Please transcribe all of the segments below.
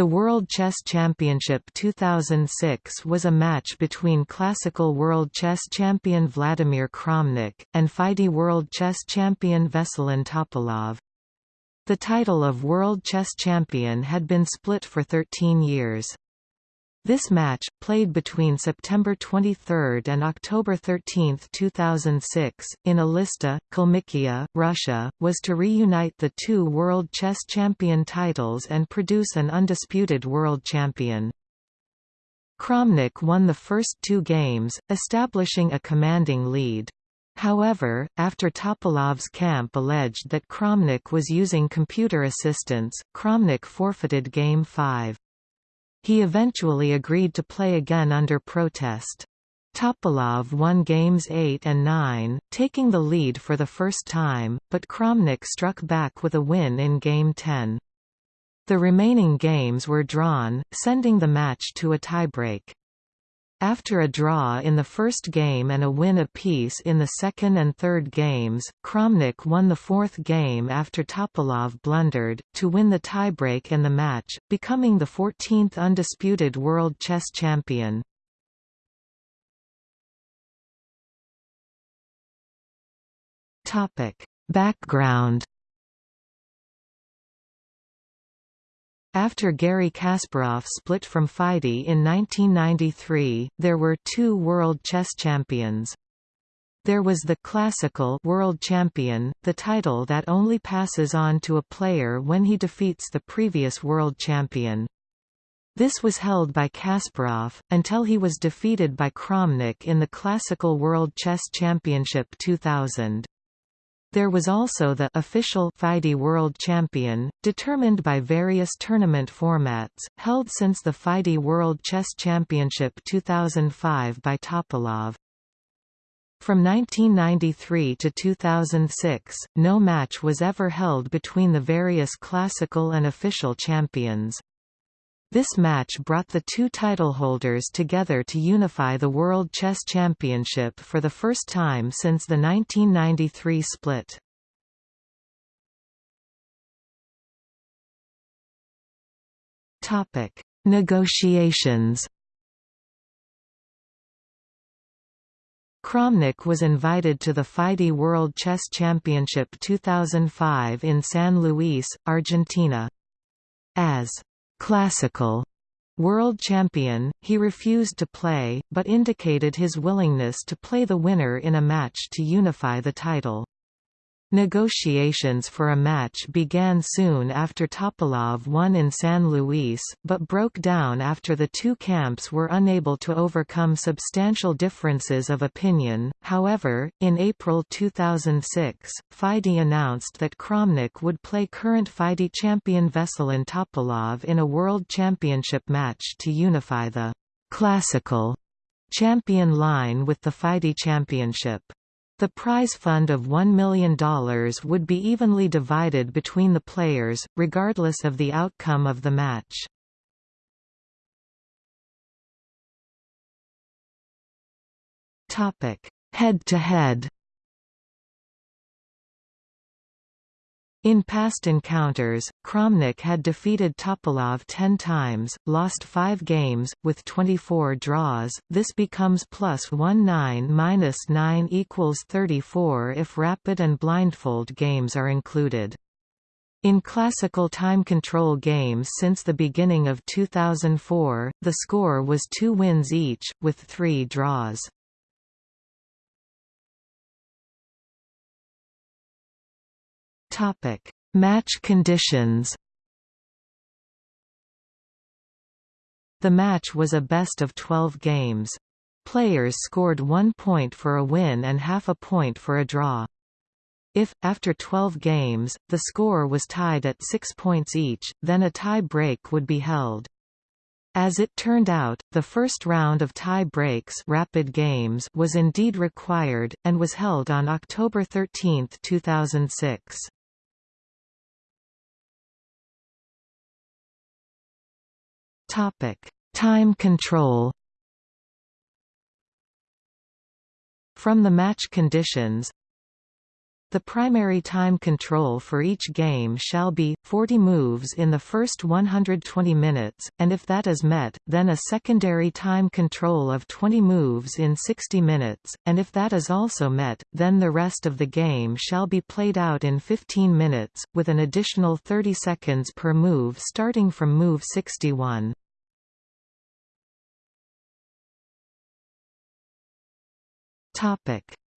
The World Chess Championship 2006 was a match between classical world chess champion Vladimir Kramnik, and FIDE world chess champion Veselin Topalov. The title of World Chess Champion had been split for 13 years. This match, played between September 23 and October 13, 2006, in Elista, Kalmykia, Russia, was to reunite the two World Chess Champion titles and produce an undisputed world champion. Kramnik won the first two games, establishing a commanding lead. However, after Topalov's camp alleged that Kramnik was using computer assistance, Kramnik forfeited Game 5. He eventually agreed to play again under protest. Topalov won games 8 and 9, taking the lead for the first time, but Kramnik struck back with a win in Game 10. The remaining games were drawn, sending the match to a tiebreak. After a draw in the first game and a win apiece in the second and third games, Kramnik won the fourth game after Topalov blundered, to win the tiebreak and the match, becoming the 14th undisputed world chess champion. Background After Garry Kasparov split from FIDE in 1993, there were two world chess champions. There was the classical world champion, the title that only passes on to a player when he defeats the previous world champion. This was held by Kasparov, until he was defeated by Kramnik in the Classical World Chess Championship 2000. There was also the official FIDE World Champion, determined by various tournament formats, held since the FIDE World Chess Championship 2005 by Topalov. From 1993 to 2006, no match was ever held between the various classical and official champions. This match brought the two title holders together to unify the World Chess Championship for the first time since the 1993 split. Topic: Negotiations. Kramnik was invited to the FIDE World Chess Championship 2005 in San Luis, Argentina. As classical world champion, he refused to play, but indicated his willingness to play the winner in a match to unify the title. Negotiations for a match began soon after Topalov won in San Luis, but broke down after the two camps were unable to overcome substantial differences of opinion. However, in April 2006, FIDE announced that Kramnik would play current FIDE champion Veselin Topalov in a World Championship match to unify the classical champion line with the FIDE Championship. The prize fund of $1 million would be evenly divided between the players, regardless of the outcome of the match. Head-to-head In past encounters, Kramnik had defeated Topalov 10 times, lost 5 games, with 24 draws. This becomes plus 1 9 minus 9 equals 34 if rapid and blindfold games are included. In classical time control games since the beginning of 2004, the score was two wins each, with three draws. Topic: Match conditions. The match was a best of 12 games. Players scored one point for a win and half a point for a draw. If, after 12 games, the score was tied at six points each, then a tie break would be held. As it turned out, the first round of tie breaks rapid games was indeed required, and was held on October 13, 2006. Time control. From the match conditions, The primary time control for each game shall be, 40 moves in the first 120 minutes, and if that is met, then a secondary time control of 20 moves in 60 minutes, and if that is also met, then the rest of the game shall be played out in 15 minutes, with an additional 30 seconds per move starting from move 61.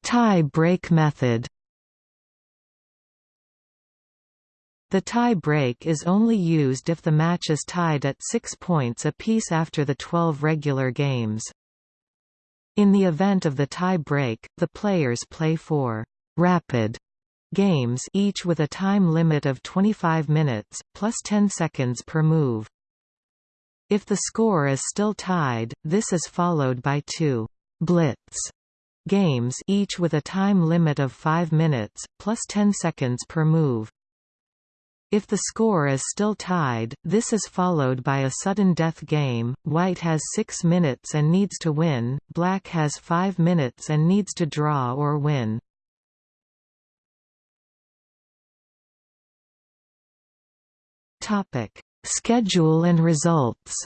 Tie break method The tie break is only used if the match is tied at six points apiece after the 12 regular games. In the event of the tie break, the players play four rapid games each with a time limit of 25 minutes, plus 10 seconds per move. If the score is still tied, this is followed by two blitz games each with a time limit of 5 minutes, plus 10 seconds per move. If the score is still tied, this is followed by a sudden death game, white has 6 minutes and needs to win, black has 5 minutes and needs to draw or win. Topic: Schedule and results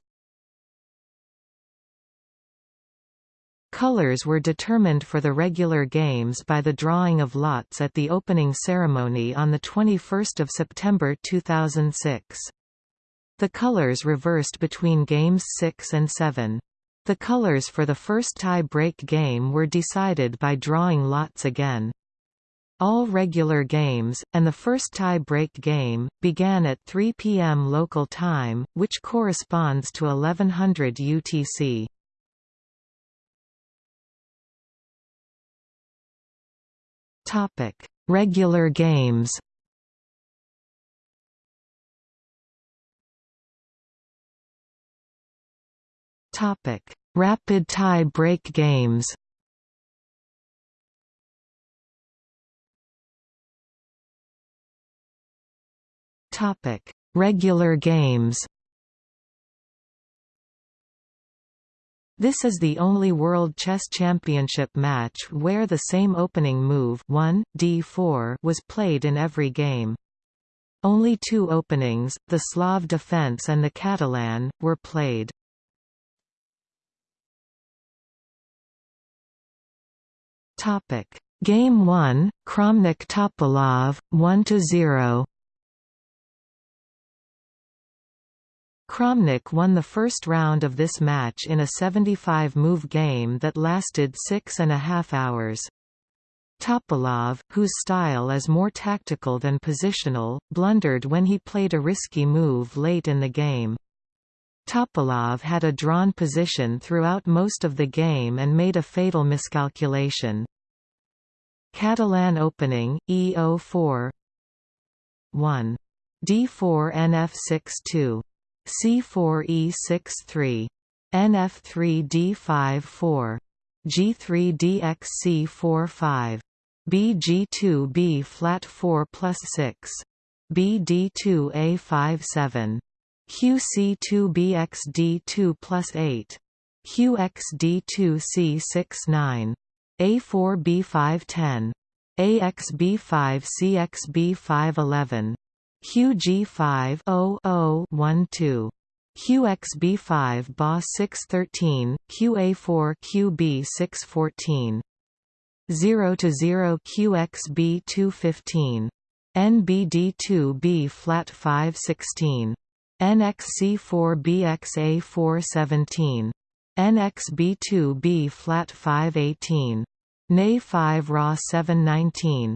Colors were determined for the regular games by the drawing of lots at the opening ceremony on 21 September 2006. The colors reversed between games 6 and 7. The colors for the first tie-break game were decided by drawing lots again. All regular games, and the first tie-break game, began at 3 p.m. local time, which corresponds to 1100 UTC. Topic: Regular games. Topic: Rapid tie break games. Topic: Regular games. This is the only World Chess Championship match where the same opening move 1, d4 was played in every game. Only two openings, the Slav defense and the Catalan, were played. Game 1, Kramnik Topalov, 1–0 Kramnik won the first round of this match in a 75-move game that lasted six and a half hours. Topalov, whose style is more tactical than positional, blundered when he played a risky move late in the game. Topalov had a drawn position throughout most of the game and made a fatal miscalculation. Catalan opening, E04 1. D4 NF6-2 C4E63. NF3D54. G3DXC45. BG2B flat 4 plus 6. BD2A57. QC2BXD2 plus 8. QXD2C69. A4B510. AXB5CXB511. QG5 0012 QXB5 BA 613, QA4 QB 614 0 to 0 QXB 215 NBD2B flat 516 NXC4 BXA 417 NXB2B flat 518 NA 5 RA 719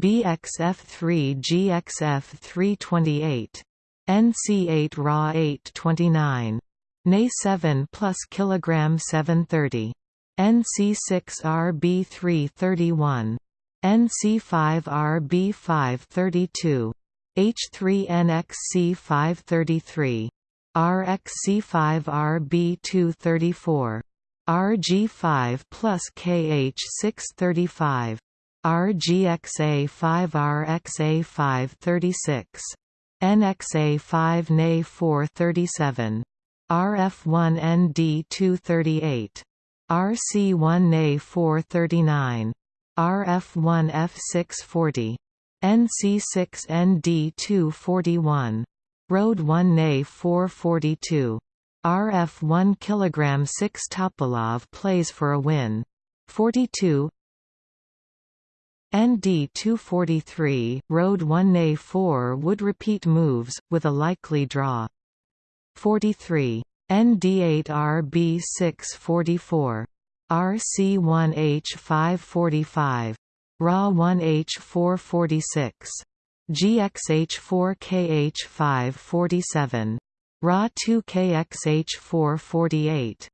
BD1 BC624, RC1 B425. NA4 RB426. ND6 BF327. BXF3 GXF328. NC8 Ra 829. Na7 plus kilogram 730. NC6 RB331. NC5 RB532. H3NXC533 RXC5RB234 RG5 plus KH635 RGXA5RXA536 NXA5 NA437 RF1ND238 RC1 NA439 RF1F640 NC6ND241 Road 1 Na 442 RF 1 kg 6 Topalov plays for a win. 42 ND 243, Road 1A4 would repeat moves, with a likely draw. 43. ND 8 RB 644. RC 1 H 545. RA 1H446. GXH4KH547. RA2KXH448.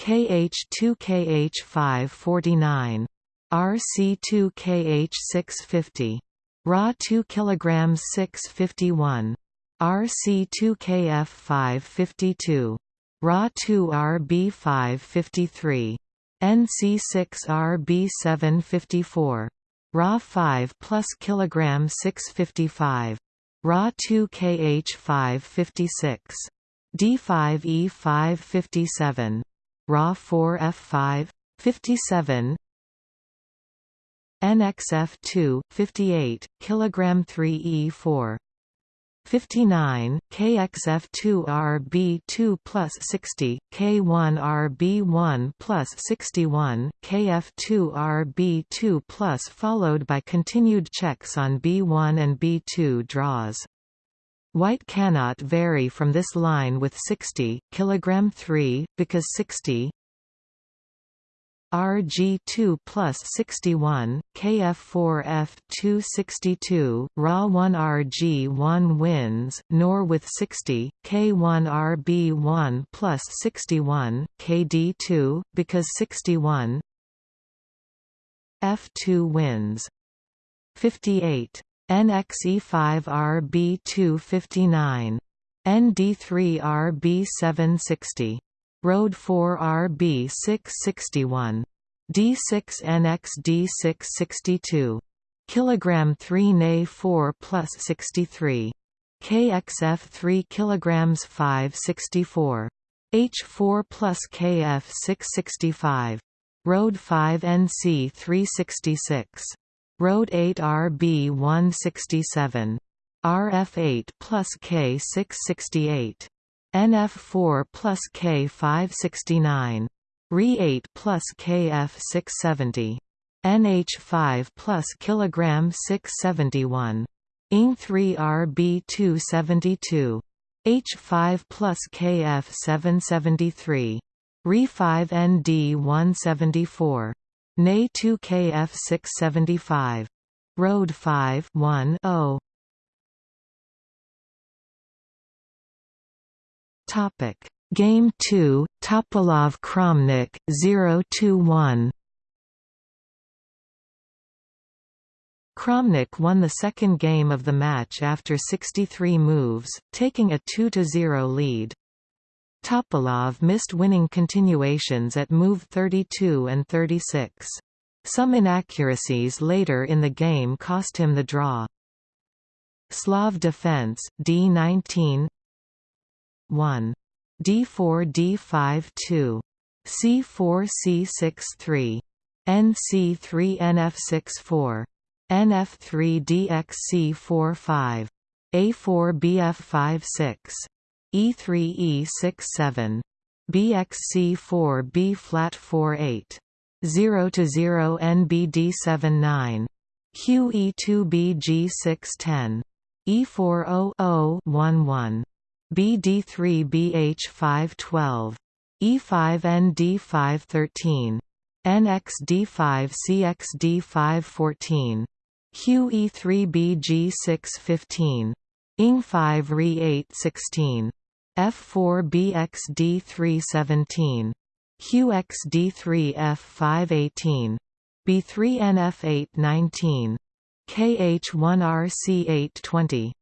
KH2KH549. RC2KH650. RA2 kg 651. RC2KF552. RA2RB553. NC6RB754. Ra 5 plus kilogram 655. Ra 2 kh 556. D5 E5 57. Ra 4 F5 57. NXF2 58 kilogram 3 E4 59, KXF2RB2 plus 60, K1RB1 plus 61, KF2RB2 plus followed by continued checks on B1 and B2 draws. White cannot vary from this line with 60 kg 3 because 60 RG2 plus 61, KF4F 262, RA1 RG1 wins, nor with 60, K1 RB1 plus 61, KD2, because 61 F2 wins. 58. NXE5 RB2 59. ND3 RB760. Road 4 RB 661. D6NX D662. Kilogram 3 Na 4 plus 63. KXF 3 kilograms 564. H4 plus KF 665. Road 5 NC 366. Road 8 RB 167. RF8 plus K 668. NF4 plus K569. Re8 plus KF670. NH5 plus kilogram 671. ING3 RB272. H5 plus KF773. Re5 ND174. NA2 KF675. Road 5 1 0 Topic: Game 2, Topalov Kramnik 0-1. Kramnik won the second game of the match after 63 moves, taking a 2-0 lead. Topalov missed winning continuations at move 32 and 36. Some inaccuracies later in the game cost him the draw. Slav defense, D19 1. D4 D5 2. C4 C6 3. NC3 NF6 4. NF3 DXC 4 5. A4 BF5 6. E3 E6 7. BXC 4 B flat 4 8. 0 to 0 NBD 7 9. QE2 BG 6 10. E4 0 0 1 1. BD3BH512. E5ND513. NXD5CXD514. QE3BG615. ING5RE816. F4BXD317. QXD3F518. B3NF819. KH1RC820.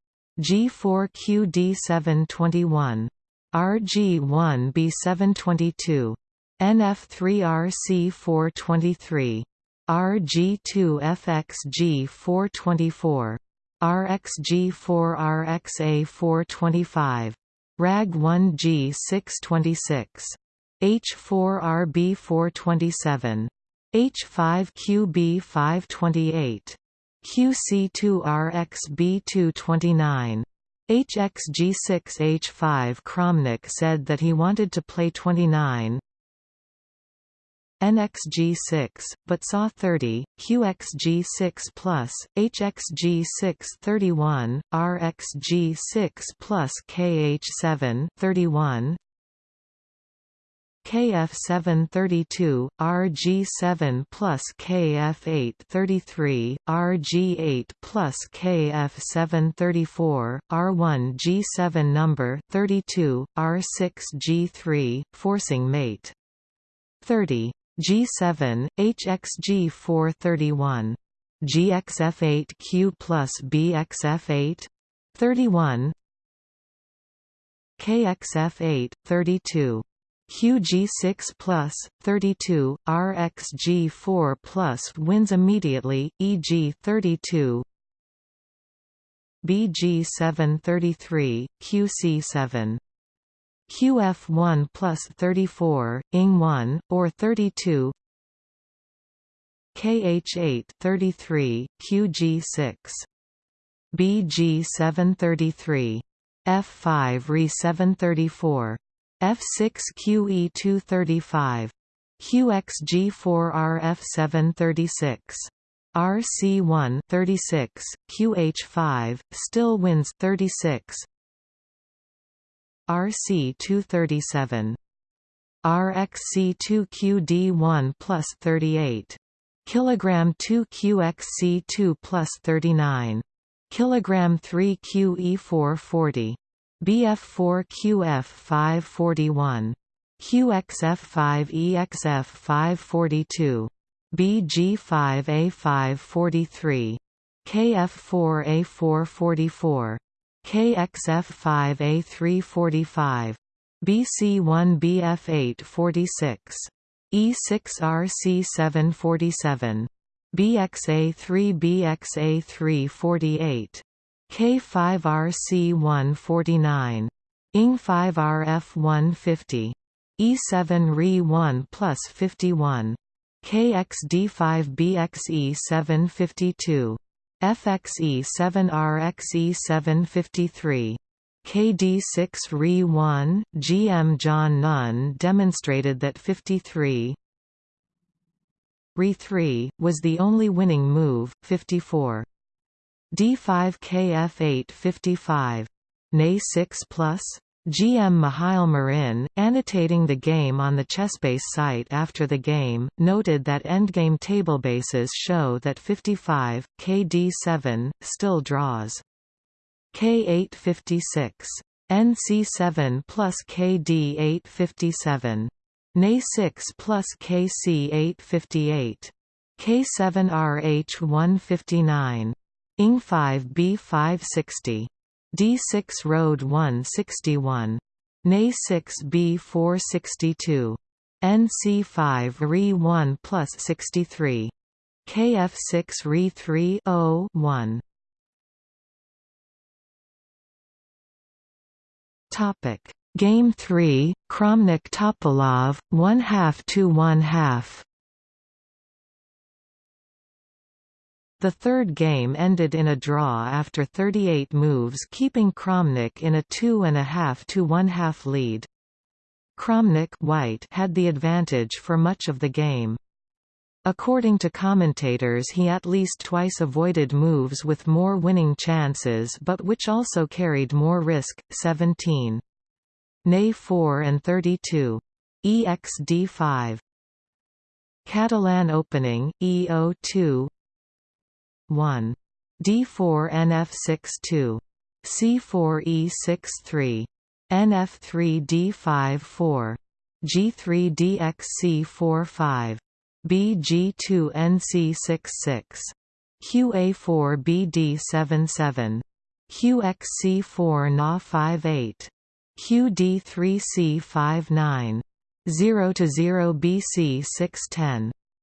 G4QD721. RG1B722. NF3RC423. RG2FXG424. RxG4RXA425. RAG1G626. H4RB427. H5QB528. QC2RXB229. HXG6H5 Kramnik said that he wanted to play 29 NXG6, but saw 30, QXG6 plus, HXG6 31, RXG6 plus KH7 31, KF732, RG7 plus KF833, RG8 plus KF734, R1G7 number 32, R6G3, forcing mate. 30. G7, HXG431. GXF8Q plus BXF8 31 KXF8 32 QG6 plus, 32, RxG4 plus wins immediately, e.g. 32 BG733, QC7 QF1 plus 34, ING1, or 32 KH8 33, QG6 BG733 F5 Re 734 F6QE235. QXG4RF736. RC1 36, QH5 still wins 36. RC237. RXC2QD1 plus 38. Kilogram 2 QXC2 plus 39. Kilogram 3 QE440. BF4QF541. QXF5EXF542. BG5A543. KF4A444. KXF5A345. BC1BF846. E6RC747. BXA3BXA348. K5RC149. ING5RF150. E7 Re1 plus 51. KXD5BXE752. FXE7RXE753. KD6 Re1, GM John Nunn demonstrated that 53 Re3, was the only winning move, 54. D5 KF8 55. NA 6 plus? GM Mihail Marin, annotating the game on the Chessbase site after the game, noted that endgame tablebases show that 55, KD7, still draws. K856. NC7 plus KD8 57. NA 6 plus KC8 58. K7RH 159. ING5 B560. D6 Road 161. NA 6 B462. NC5 Re 1 plus 63. KF6 Re 3 0 1. Topic Game 3 Kramnik Topalov 1 half to 1 half The third game ended in a draw after 38 moves keeping Kramnik in a two-and-a-half to one-half lead. Kramnik white had the advantage for much of the game. According to commentators he at least twice avoided moves with more winning chances but which also carried more risk, 17. Nay 4 and 32. EXD5. Catalan opening, EO2 1. D4 NF62. C4 E63. NF3 D5 G3 DXC4 BG2 NC66. QA4 BD77. QXC4 Na 58 QD3C59 0 to 0 BC 610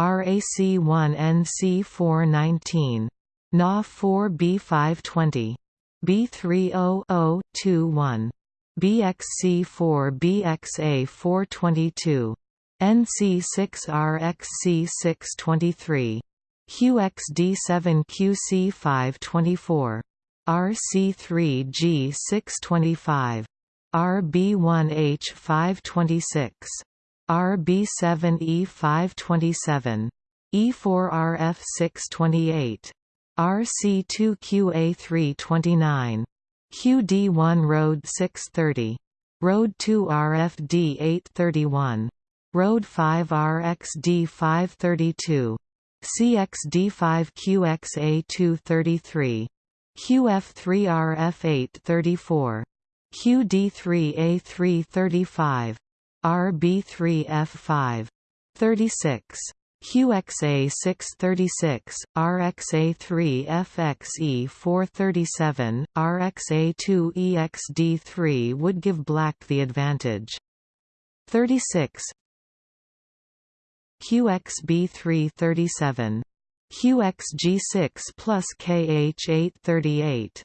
QD3 RC 816 BG5 B717 BXE7QXE718 RAC1NC419 NA4B520 B30021 BXC4BXA422 NC6RXC623 QXD7QC524 RC3G625 RB1H526 RB7E527 E4RF628 RC2QA329 QD1 Road 630 Road 2 RFD 831 Road 5 RXD 532 CXD5 QXA 233 QF3 RF 834 QD3 A335 RB3 F5 36 QXA 636, RXA3 FXE 437, RXA2 EXD3 would give black the advantage. 36 QXB3 37 QXG6 plus KH838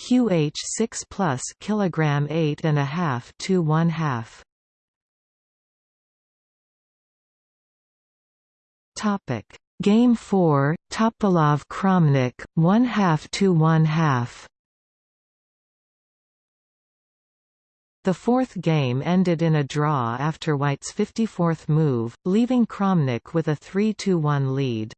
QH6 plus kilogram 8 and a half to 1 half Topic Game 4 Topalov Kramnik 1 half to 1 half The fourth game ended in a draw after White's 54th move, leaving Kramnik with a 3–1 lead.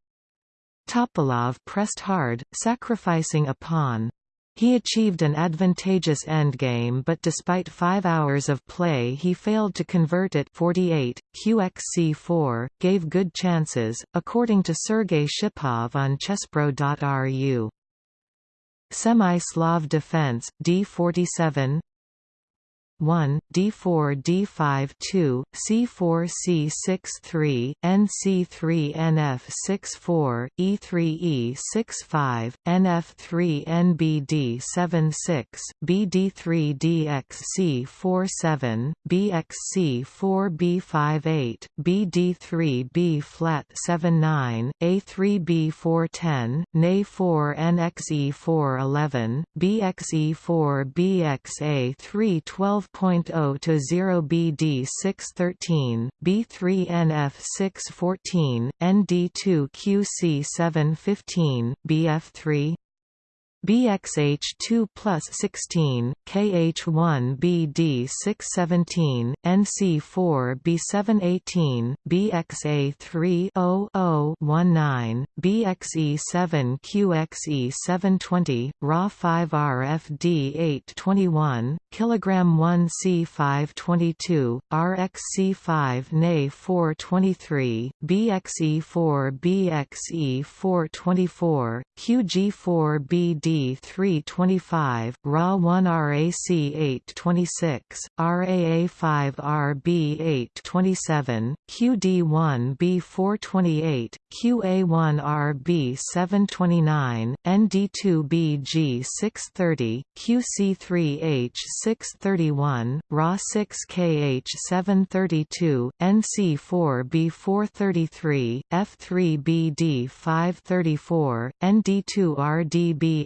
Topalov pressed hard, sacrificing a pawn. He achieved an advantageous endgame but despite five hours of play he failed to convert it 48. QXC4, gave good chances, according to Sergei Shipov on chesspro.ru. Semi-Slav defense, D47 1, D4 D5 2, C4 C6 3, NC3 NF 6 4, E3 E 6 5, NF 3 NBD 7 6, BD3 DXC 4 7, BXC 4 B5 8, BD3 B flat 7 9, A3 B 4 10, NA 4 NXE 4 11, BXE 4 BXA 3 12 12.0 to 0 BD 613, B3 NF 614, ND2 QC 715, BF3 BXH2 plus 16, KH1 BD 617, NC4 B718, BXA3 0019, BXE7 QXE 720, RA 5 RFD 821, Kilogram 1 C522, RXC5 NA 423, BXE4 BXE 424, QG4 BD 325, RA 1 RAC 826, RAA 5 RB 827, QD1 B 428, QA1 RB 729, ND2 BG 630, QC3H 631, RA 6 KH 732, NC4 B 433, F3 BD 534, ND2 RDB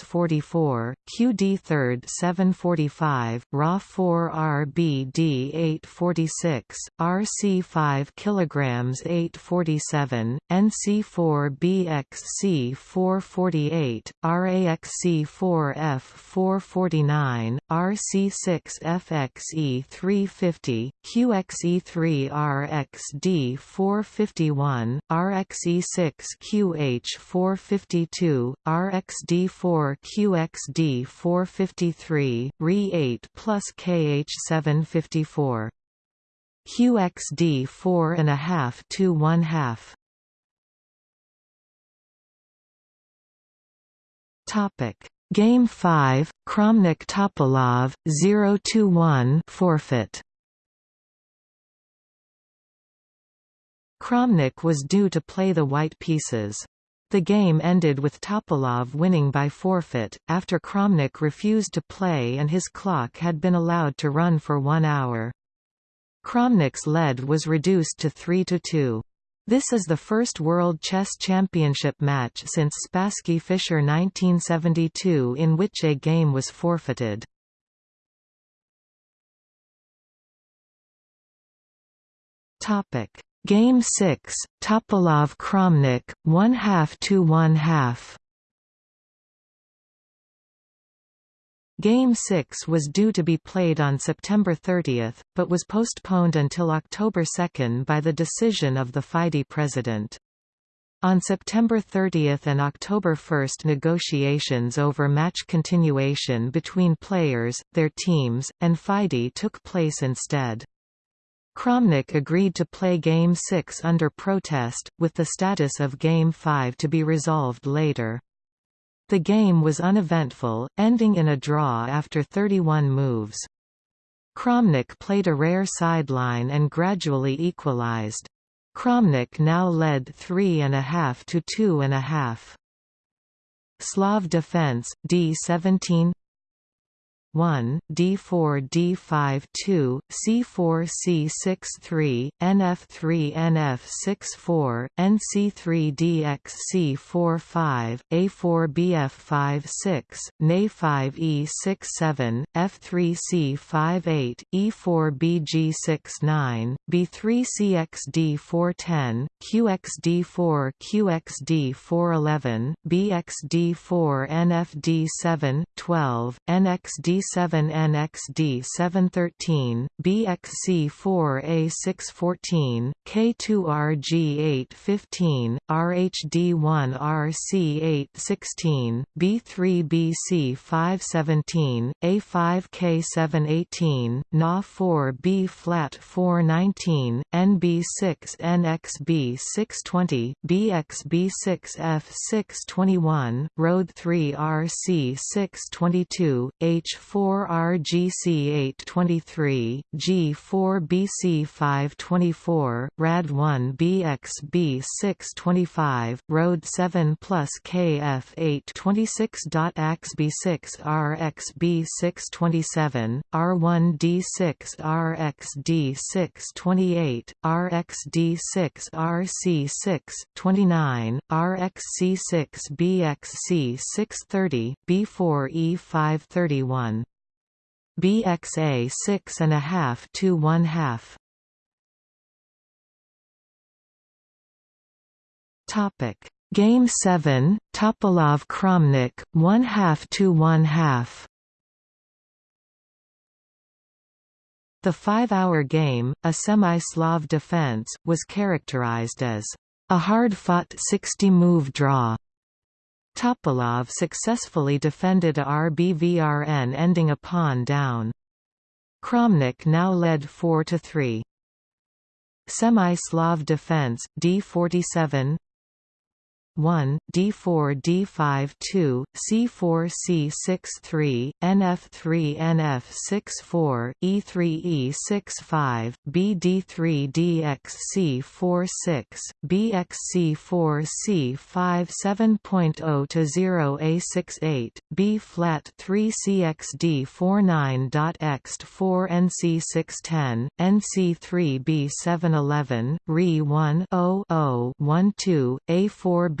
QG 640, QD3 QG 341, RFC1 RFB 742, QC2 QG 543, RA1 QF 6 644, QD third 745, RA 4 RBD 846, RC 5 kilograms 847, NC 4 BXC 448, RAXC 4 F 449, RC 6 FXE 350, QXE 3 RXD 451, RXE6 QH 452, RXD4 QXD 453, RE8 plus KH 754. QXD 4 and a half to 1 half. Topic Game 5 Kramnik Topalov 0-1 forfeit Kramnik was due to play the white pieces. The game ended with Topalov winning by forfeit, after Kramnik refused to play and his clock had been allowed to run for one hour. Kramnik's lead was reduced to three to two. This is the first World Chess Championship match since Spassky Fischer 1972 in which a game was forfeited. Topic Game 6, Topalov Kramnik, 1 half to 1 half. Game 6 was due to be played on September 30, but was postponed until October 2 by the decision of the FIDE president. On September 30 and October 1 negotiations over match continuation between players, their teams, and FIDE took place instead. Kramnik agreed to play Game 6 under protest, with the status of Game 5 to be resolved later. The game was uneventful, ending in a draw after 31 moves. Kramnik played a rare sideline and gradually equalized. Kramnik now led 3.5 to 2.5. Slav defense, D17 1, D4 D5 2, C4 C6 3, NF3 NF6 4, NC3 DX C4 5, A4 BF 5 6, NA5 E6 7, F3 C5 8, E4 BG 6 9, B3 CXD 4 10, QXD 4 QXD 4 11, BXD 4 NFD 7 12, NXD B7NXD 713, BXC4 A614, K2RG 815, RHD1 RC 816, B3BC 517, A5K 718, Na4 B flat 419, NB6 NXB 620, BXB6F 621, Road 3 RC 622, H4 G4RGC823, G4BC524, RAD1BXB625, Road 7 plus KF826.AXB6RXB627, R1D6RXD628, RXD6RC629, RXC6BXC630, B4E531. BXA 6 and a half to 1 half. Topic Game 7 Topalov Kramnik 1 half to 1 half. The five-hour game, a semi-Slav defense, was characterized as a hard-fought 60-move draw Topalov successfully defended a RBVRN ending a pawn down. Kramnik now led four to three. Semi-Slav defense, D47 1, D4 D5 2, C4 C6 3, NF3 NF 6 4, E3 E6 5, BD3 DX C4 6, BXC 4 C5 7.0 to 0 A68, B flat 3 CXD 49.X 4 NC 610, NC3 B7 11, RE 1 0 0 1 2, A4 B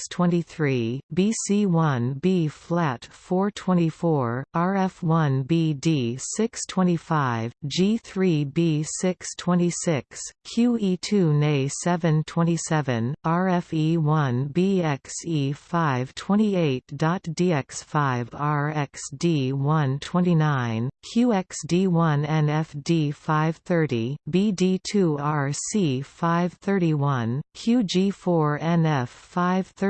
RC 7 20, BG 5 QC 8 21, QF 3 8 22, H4H 623, BC1 B flat 424, RF1 BD 625, G3 B 626, QE2 NA 727, RFE1 BXE 528.DX5 RXD 129, QXD1 NFD 530, BD2 RC 531, QG4NF 532,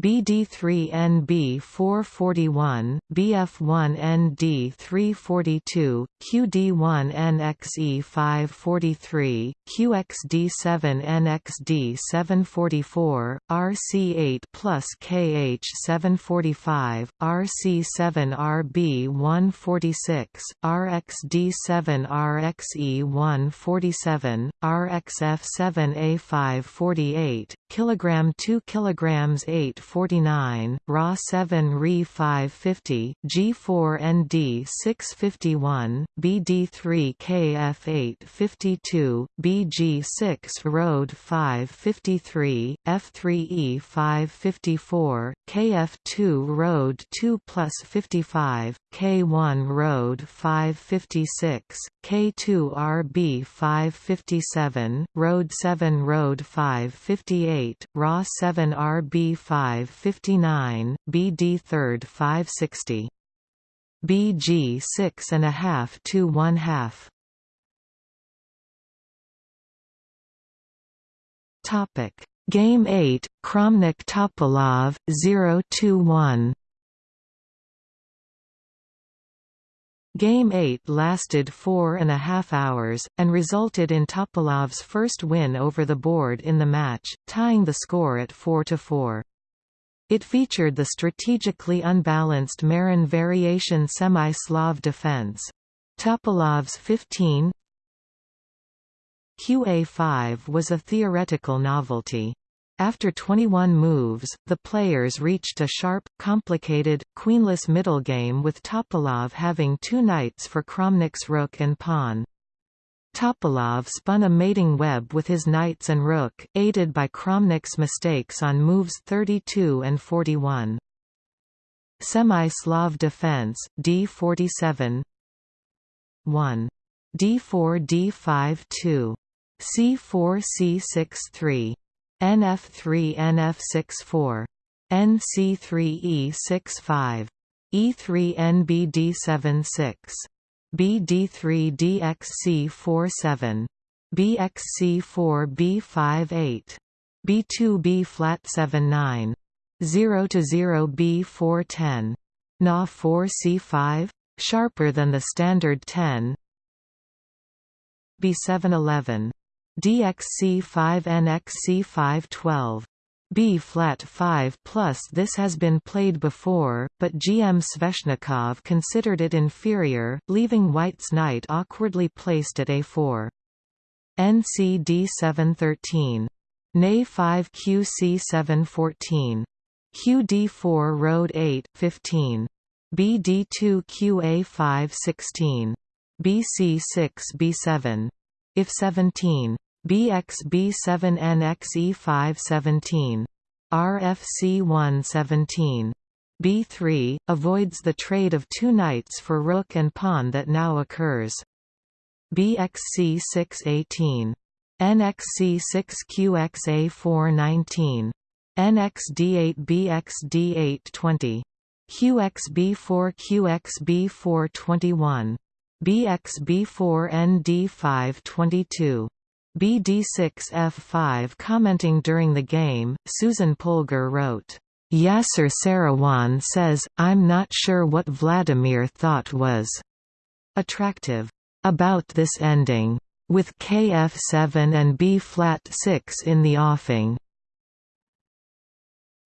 637, QG4RXB 238. B4 QD 739. B1ND 540. BD3NB 441, BF1ND 342, QD1NXE 543, QXD7NXD 744, RC8 plus KH 745, RC7RB 146, RXD7 RXE 147, RXF7A 548, kilogram 2 kilograms 8 49, Ra 7 Re 550, G4 ND 651, BD3 KF 852, BG6 Road 553, F3E 554, KF2 Road 2 plus 55, K1 Road 556, K2 RB 557, Road 7 Road 558, Ra 7 RB 559, BD 3rd 560. BG 6 and a half to 1 half. Topic Game 8 Kramnik Topalov 0 1 Game 8 lasted four and a half hours, and resulted in Topalov's first win over the board in the match, tying the score at 4–4. It featured the strategically unbalanced Meran variation semi-Slav defense. Topalov's 15 QA5 was a theoretical novelty. After 21 moves, the players reached a sharp, complicated, queenless middle game with Topalov having two knights for Kramnik's rook and pawn. Topalov spun a mating web with his knights and rook, aided by Kramnik's mistakes on moves 32 and 41. Semi-Slav defense, d47 1. d4 d5 2. c4 c6 3. NF3 nf6 4. nc3 e6 5. E3 NBD76 BD3 DXC47 BXC4 B58 B2 B flat 79 0 to 0 B410 Na 4 C5 sharper than the standard 10 B711 DXC5 NXC512 B flat 5 plus this has been played before, but GM Sveshnikov considered it inferior, leaving White's knight awkwardly placed at A4. NCD 713. NA 5 QC 714. QD4 Road 8 15. BD2 QA 5 16. BC 6 B7. If 17. BXB7NXE517. RFC117. B3, avoids the trade of two knights for rook and pawn that now occurs. BXC618. NXC6QXA419. NXD8BXD820. QXB4 QXB4 21 BXB4 ND5 22 BD6F5 Commenting during the game, Susan Polgar wrote, Yasser Seirawan says, I'm not sure what Vladimir thought was attractive about this ending, with KF7 and B-flat 6 in the offing.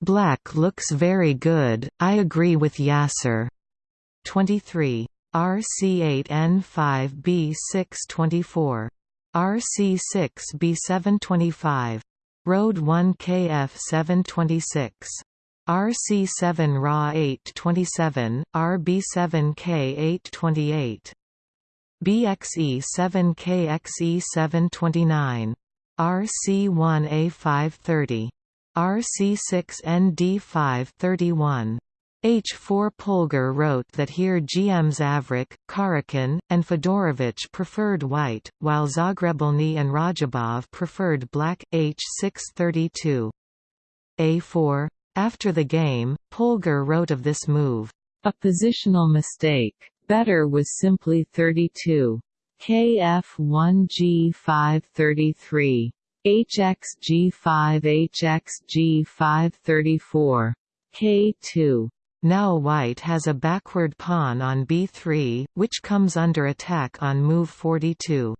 Black looks very good, I agree with Yasser. 23. RC8N5B624. RC6B725. Road 1 KF726. RC7 RA 827, RB7K828. BXE7KXE729. RC1A530. RC6ND531. H4 Polgar wrote that here GMs Avrukh, Karjakin, and Fedorovich preferred white, while Zagrebelny and Radjabov preferred black. H632. A4. After the game, Polgar wrote of this move, a positional mistake. Better was simply 32. KF1G533. HXG5 HXG534. K2. Now white has a backward pawn on b3, which comes under attack on move 42.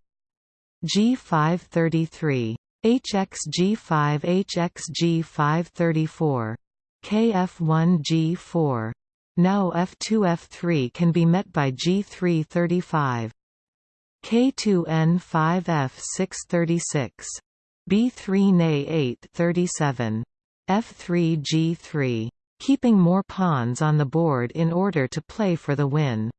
G533. HXG5 HXG534. KF1 G4. Now F2 F3 can be met by G3 35. K2 N5 F6 36. B3 Na 8 37. F3 G3. Keeping more pawns on the board in order to play for the win.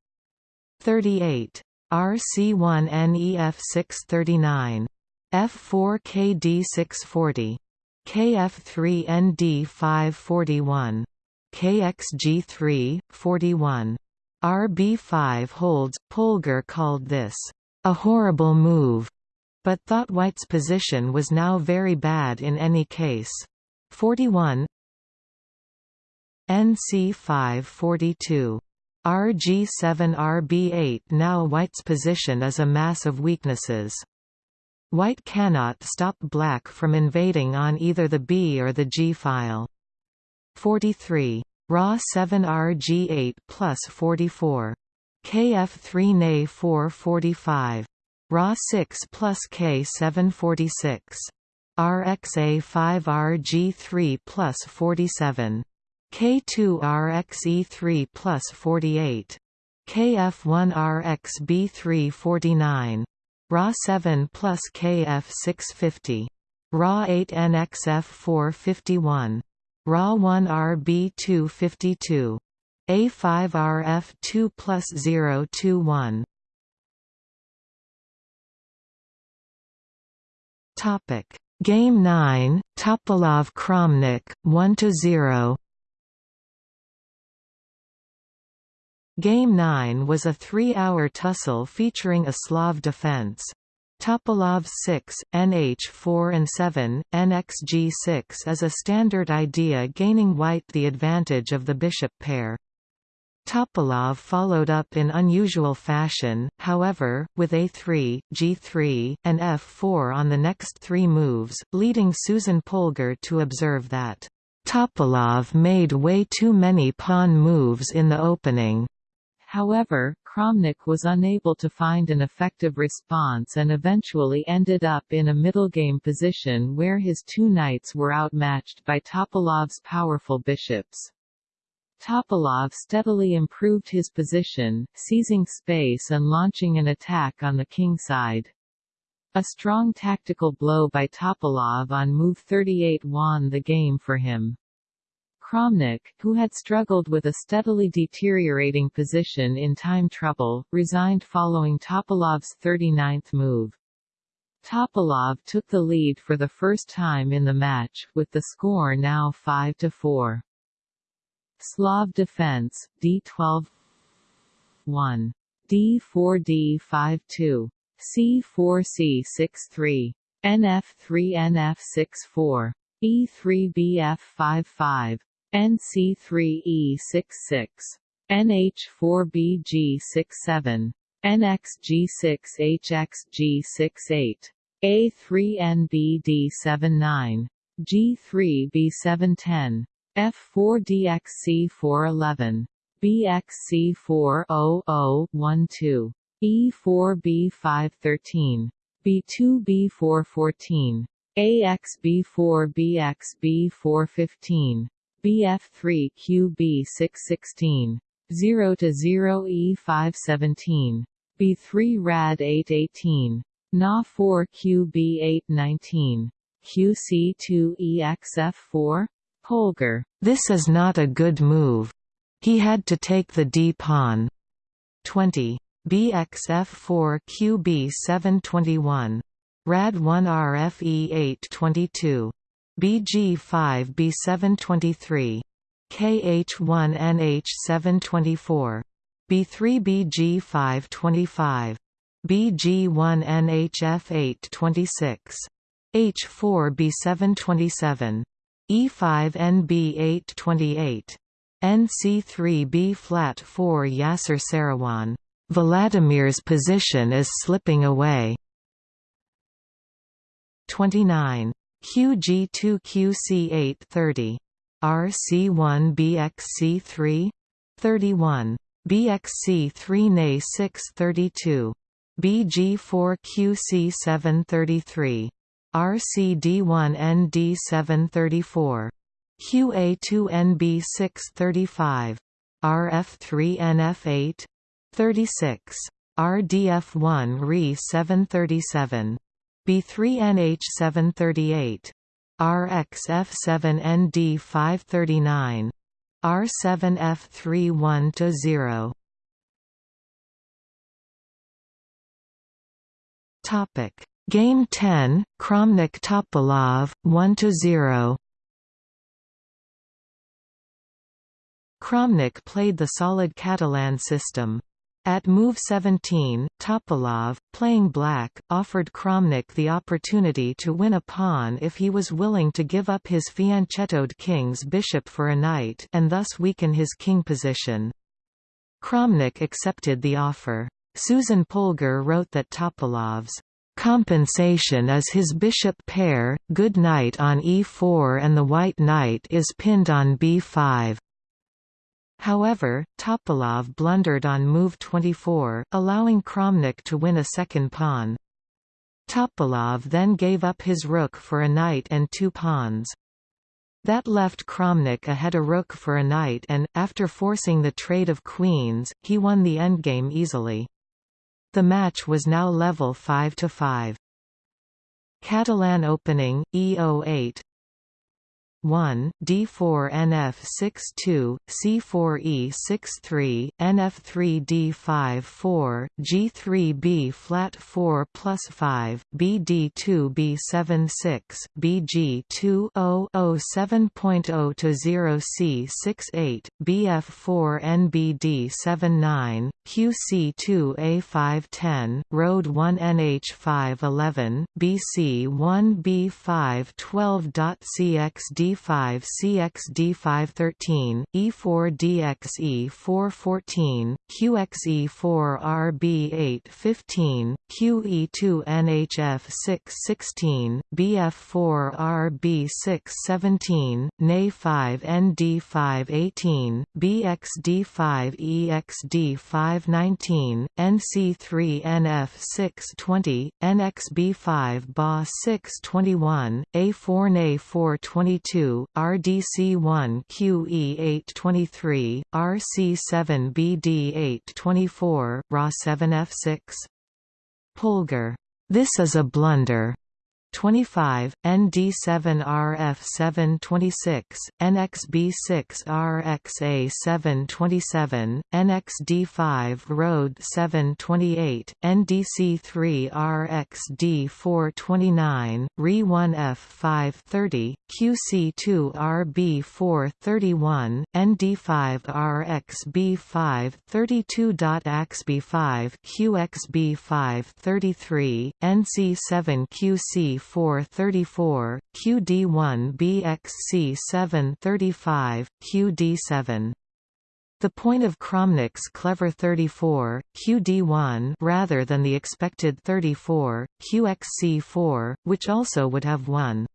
38. RC1 NEF 639. F4 KD 640. KF3 ND 541. KXG3, 41. RB5 holds. Polgar called this a horrible move but thought White's position was now very bad in any case. 41 NC 542 RG7 RB8 Now White's position is a mass of weaknesses. White cannot stop black from invading on either the B or the G file. 43. Raw 7 RG8 plus 44. KF3 NA 445. Ra 6 plus K 746. RXA 5 RG3 plus 47. K2 RXE3 plus 48. KF1 RXB3 49. Ra 7 plus KF 650. Ra 8 NXF 451. Ra 1 RB 252. A5 RF 2 plus 021. Topic: Game 9, Topalov Kramnik, 1 to 0. Game 9 was a three-hour tussle featuring a Slav defense. Topalov 6, NH4 and 7, NXG6 is a standard idea gaining white the advantage of the bishop pair. Topalov followed up in unusual fashion, however, with a3, g3, and f4 on the next three moves, leading Susan Polgar to observe that, "...Topalov made way too many pawn moves in the opening." However, Kramnik was unable to find an effective response and eventually ended up in a middle game position where his two knights were outmatched by Topalov's powerful bishops. Topalov steadily improved his position, seizing space and launching an attack on the king side. A strong tactical blow by Topalov on move 38 won the game for him. Kramnik, who had struggled with a steadily deteriorating position in time trouble, resigned following Topalov's 39th move. Topalov took the lead for the first time in the match, with the score now 5–4. Slav defense, D12 1. D4 D52. C4 C63. NF3 NF64. E3 BF55. NC3E66, NH4BG67, NXG6HXG68, A3NBD79, G3B710, F4DXC411, BXC40012, E4B513, B2B414, AXB4BXB415, BF3QB616, 0 to 0 E517, B3 Rad 818, Na4 QB819, QC2EXF4? Polgar. This is not a good move. He had to take the d-pawn. 20. BXF4 QB721. RAD1 RFE822. BG5 B723. KH1 NH724. B3 BG525. BG1 NHF826. H4 B727. E5 NB828. NC3B flat 4 Yasser Seirawan. Vladimir's position is slipping away. 29. QG2QC830. RC1BXC3? 31. BXC3 NA 632. BG4QC733. RCD1ND734. QA2NB635. RF3NF8 36. RDF1 RE737. B3NH738. RXF7ND539. R7F31-0. Topic Game 10, Kramnik Topalov, 1–0 Kramnik played the solid Catalan system. At move 17, Topalov, playing black, offered Kramnik the opportunity to win a pawn if he was willing to give up his fianchettoed king's bishop for a knight and thus weaken his king position. Kramnik accepted the offer. Susan Polgar wrote that Topalov's Compensation is his bishop pair, good knight on e4 and the white knight is pinned on b5. However, Topalov blundered on move 24, allowing Kramnik to win a second pawn. Topalov then gave up his rook for a knight and two pawns. That left Kramnik ahead a rook for a knight and, after forcing the trade of queens, he won the endgame easily. The match was now level 5 to 5. Catalan opening E08 1, D4 NF62, C4 E63, NF3 D5 4, G3 B flat 4 plus 5, BD2 B7 6, BG 2 0 7.0 to 0 C68, BF4 NBD 79, QC2 A5 10, Road 1 NH5 11, BC 1 B5 12.cxd 5 CXD513, E4DXE414, QXE4RB815, QE2NHF616, BF4RB617, NA5ND518, BXD5EXD519, NC3NF620, NXB5 BA621, A4NA422, RDC1 QE823, RC7 BD824, RA7F6. Polgar. This is a blunder. 25, ND7RF726, NXB6RXA727, NXD5 Road 728, NDC3RXD429, RE1F530, QC2RB431, ND5RXB532.AXB5 QXB533, NC7QC 434, QD1 BXC 735, QD7. The point of Kramnik's clever 34, QD1 rather than the expected 34, QXC4, which also would have won.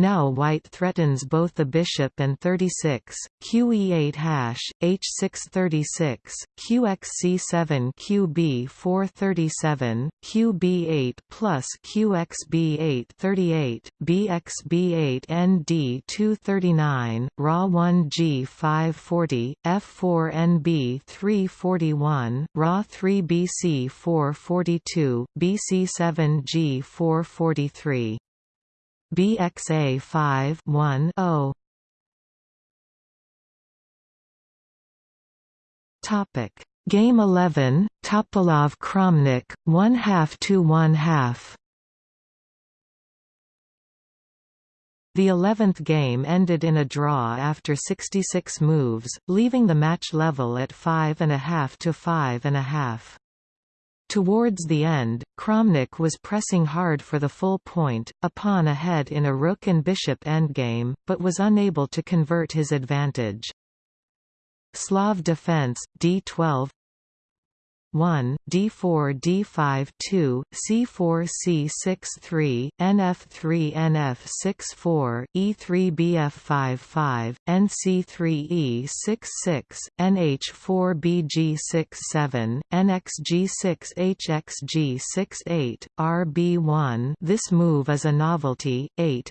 Now white threatens both the bishop and 36, QE8 hash, H636, QXC7 QB437, QB8 plus Qxb8, thirty-eight. BXB8 ND239, RA1G540, F4NB341, RA3BC442, BC7G443. BXA 5 1 0 Topic. Game 11 Topalov Kramnik 1 half to 1 half. The 11th game ended in a draw after 66 moves, leaving the match level at 5.5 to 5.5. Towards the end, Kramnik was pressing hard for the full point, a pawn ahead in a rook and bishop endgame, but was unable to convert his advantage. Slav defense, d12 1, d4 d5 2, c4 c6 3, nf3 nf6 4, e3 bf5 5, nc3 e6 6, nh4 bg6 7, nxg6 hxg6 8, rb1 this move is a novelty, 8,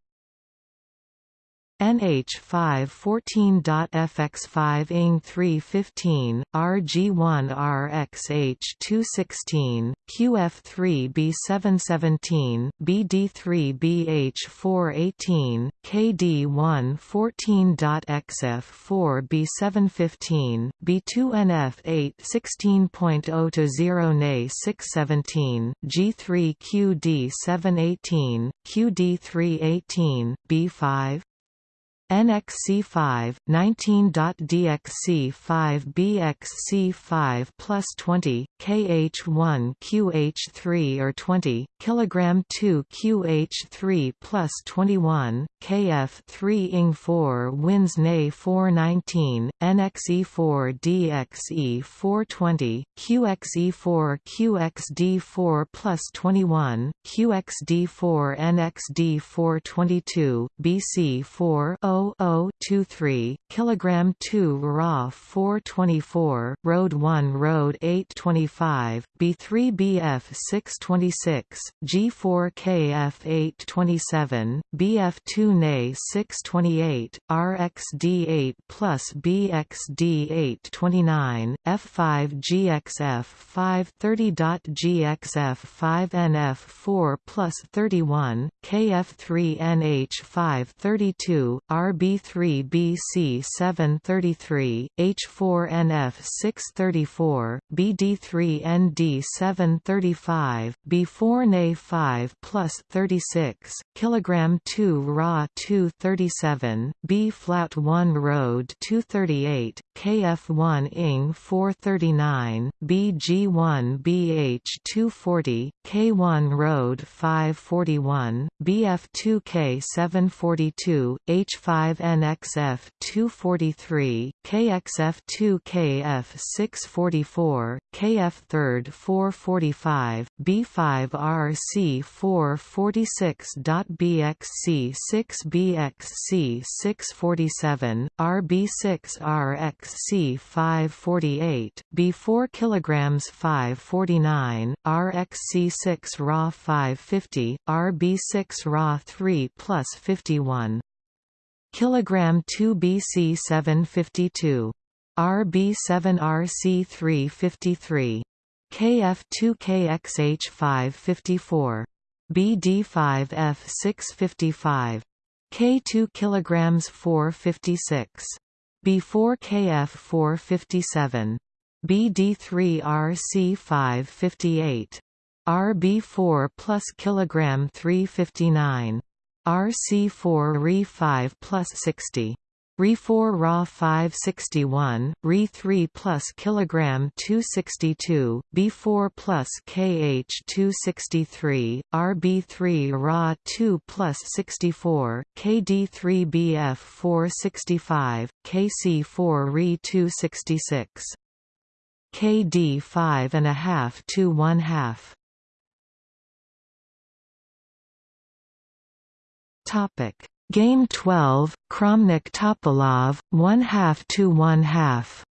QC713, F4EXF 413, NH514.FX5 ING 315, RG1RXH 216, QF3B717, BD3BH418, KD114.XF4B715, B2NF8 16.0 0 NA 617, G3QD718, QD318, B5 NXC5, 19.DXC5 BXC5 plus 20, KH1 QH3 or 20, kilogram 2 QH3 plus 21, KF3 ING4 wins NA 419, NXE4 DXE 420, QXE4 QXD4 plus 21, QXD4 NXD 422, BC4 0.0023, kilogram 2 Ra 424, Road 1 Road 825, B3 BF 626, G4 KF 827, BF2 NA 628, RXD 8 plus BXD 829, F5 GXF 530.GXF 5 NF 4 plus 31, KF3 NH 532, RB3BC 733, H4NF 634, BD3ND 735, B4NA 5 plus 36, kilogram 2 Ra 237, B flat 1 Road 238, KF1 ING 439, BG1 BH 240, K1 Road 541, BF2K 742, H5NXF 243, KXF2KF 644, KF 3rd 445, B5RC 446.BXC 6BXC 647, RB6RXC 548, B4 kilograms 549, RXC6 Ra 550, RB6 Ra 3 plus 51 kilogram 2 BC 752 RB7 RC 353 KF2 KXH 554 BD5 F 655 K2 kilograms 456 B4 KF 457 BD3 RC 558 RB4 plus kilogram 359. RC4 Re5 plus 60. Re4 Ra 561, Re3 plus kilogram 262, B4 plus KH 263, RB3 Ra 2 plus 64, KD3 BF 465, KC4 Re 266. KD 5 and a half to 1 half. Topic Game 12, Kramnik Topalov, 1 half to 1 half.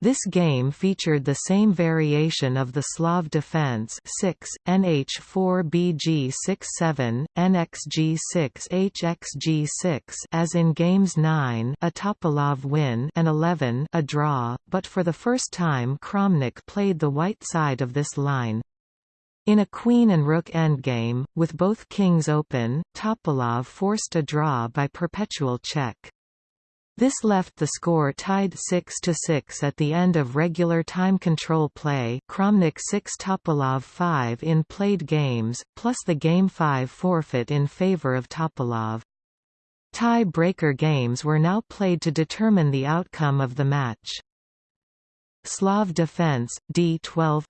This game featured the same variation of the Slav defense 6, NH4BG67, NXG6HXG6 as in games 9 a Topalov win and 11 a draw, but for the first time Kramnik played the white side of this line. In a queen and rook endgame, with both kings open, Topalov forced a draw by perpetual check. This left the score tied 6–6 at the end of regular time control play Kramnik 6 Topalov 5 in played games, plus the Game 5 forfeit in favor of Topalov. Tie-breaker games were now played to determine the outcome of the match. Slav defense, D12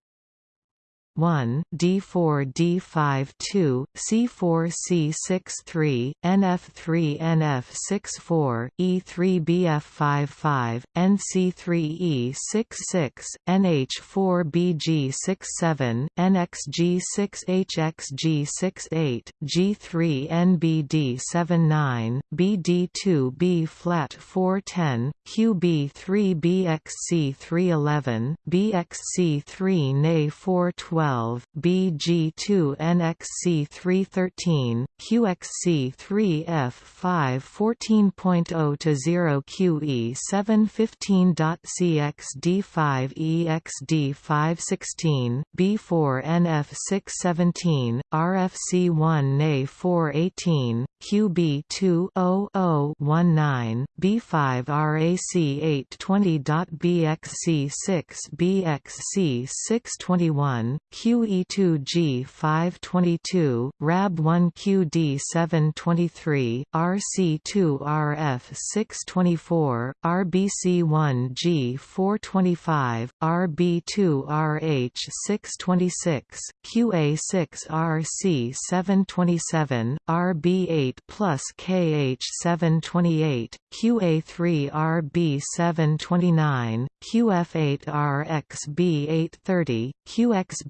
1, D4 D5 2, C4 C6 3, NF3 NF6 4, E3 BF5 5, NC3 E6 6, NH4 BG6 7, NXG 6 HXG 6 8, G3 NBD 7 9, BD2 B flat 4 10, QB3 BXC 3 11, BXC 3 NA 4 12 12, BG2 NXC 313, QXC 3F 5 14.0 to 0 QE 715.CXD 5 EXD 516, B4 NF 617, RFC 1 NA 418, QB 2 19, B5 RAC 820.BXC 6 BXC 621, QE2G 522, RAB1 QD 723, RC2 RF 624, RBC1G 425, RB2 RH 626, QA6 RC 727, RB8 plus KH 728, QA3 RB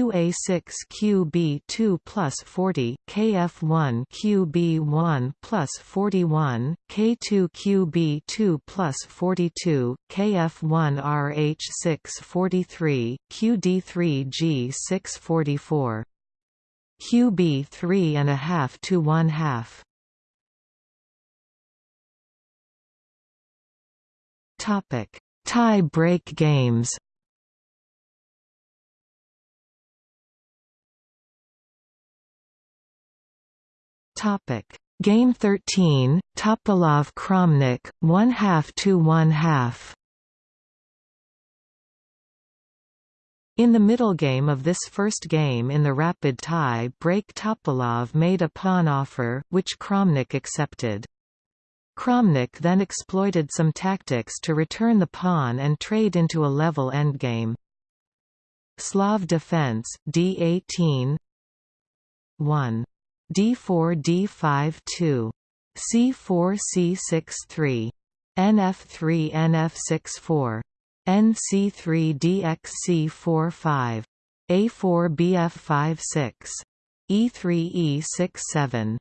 DXC 436, RXC4 QXH 237, K2QH 138, RC5 QB 139, QA6 QB2 plus 40, KF1 QB1 plus 41, K2 QB2 plus 42, KF1 RH6 43, QD3 G6 44. QB 3 and a half to 1 half. Topic: Tie break games. Topic: Game 13, Topalov Kramnik 1 half to 1 half. In the middle game of this first game in the rapid tie break Topalov made a pawn offer, which Kramnik accepted. Kramnik then exploited some tactics to return the pawn and trade into a level endgame. Slav defense, d18 1 D4 D5 2. C4 C6 3. NF3 NF6 4. NC3 DXC 4 5. A4 BF 5 6. E3 E6 7.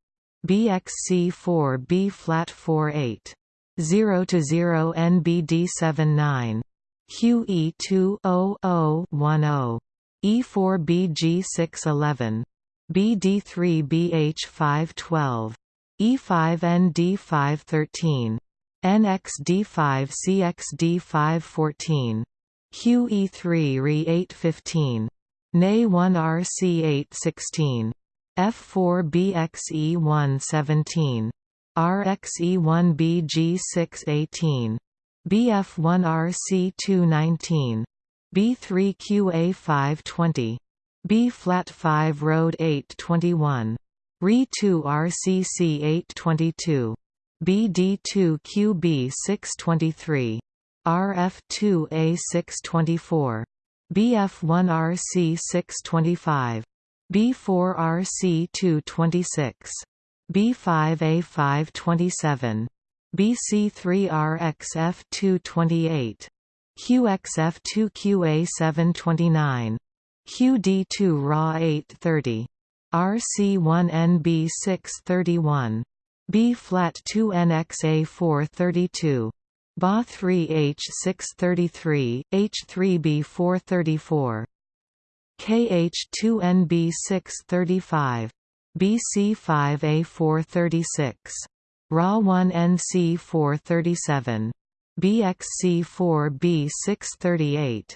BXC 4 B flat 4 8. 0 to 0 NBD 7 9. QE20010, E4BG611, BD3BH512, E5ND513, NXD5CXD514, QE3RE815, NA1RC816, F4BXE117, RXE1BG618, BF1RC219, B3QA520, B flat 5 Road 821, RE2 RCC 822, BD2 QB623, RF2 A624, BF1 RC625, B4 RC226, B5A527, BC3RXF228, QXF2QA729, QD2 RA 830, RC1NB631, B flat 2NXA 432, BA 3H633, H3B 434, KH2NB 635, BC5A 436, RA1NC 437, BXC4B 638,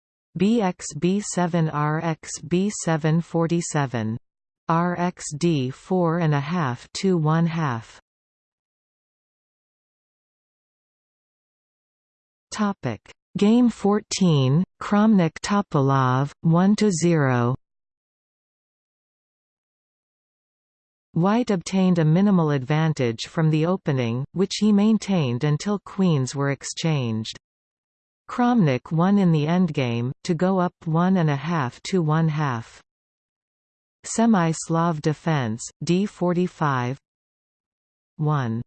B6RC 643, B7RB 644, BA 6D 445, RXA 4BXB 746, BXB7 RXB 747, RXD 4.5 to 1 half. Topic Game 14 Kramnik Topalov 1 to 0 White obtained a minimal advantage from the opening, which he maintained until queens were exchanged. Kramnik won in the endgame, to go up one and a half to one half. Semi-Slav defense, d45 1.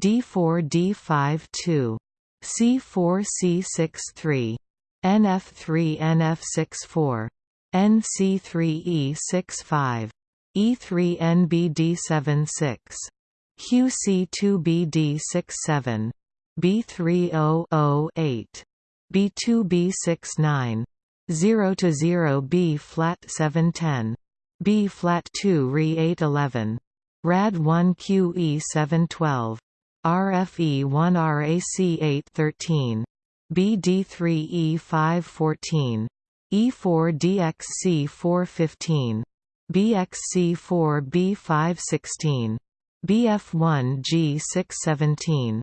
d4 d5 2. c4 c6 3. nf3 nf6 4. nc3 e6 5. E3 NBD 76. QC2 BD 67. B3 0 8. B2 B69. 0 to 0 B flat 710. B flat 2 Re 811. Rad 1 QE 712. RFE 1 RAC 813. BD3 E 514. E4 DXC 415. BXC4 B516, BF1 G617, QD2 RCD 818,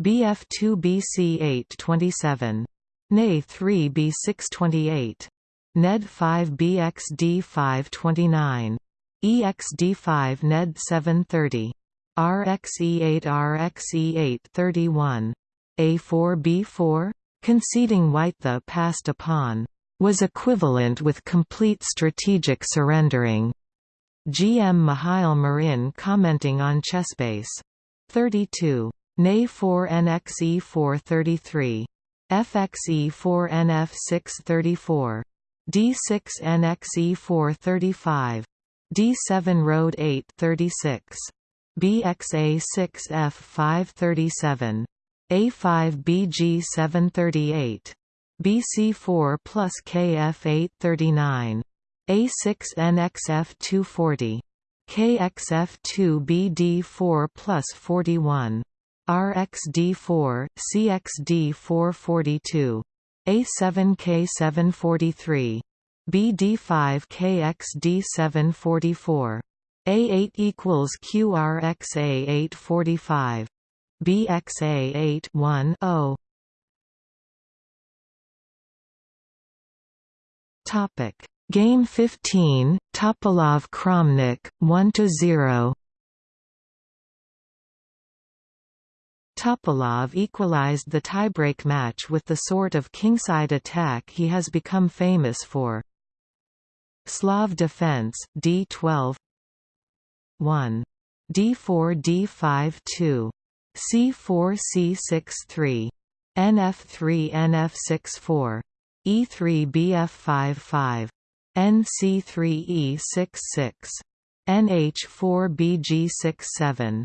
22, NC2 G523, BC1 H624, B3C 525, F3 BF 826, BF2 BC 827, NA 3 B 628, NED 5 BXD 529, EXD 5 NED 730, RXE 8 RXE 831, A4 B4, conceding white the passed upon, was equivalent with complete strategic surrendering. GM Mihail Marin commenting on Chessbase. 32. NA 4 NXE 433. FXE 4 NF 634. D6 NXE 435. D7 Road 836. BXA 6 F 537. A5 BG 738. BC4 plus KF 839. A6NXF240. KXF2BD4 plus 41. RXD4, CXD442. A7K743. BD5 KXD744. A8 equals QRXA845. BXA8 1 0. Topic Game 15 Topalov Kramnik 1 to 0 Topalov equalized the tiebreak match with the sort of kingside attack he has become famous for. Slav defense D12 1 D4 D5 2 C4 C6 3 NF3 NF6 4 E3 BF5 5 NC3 E6 6 NH4 BG6 7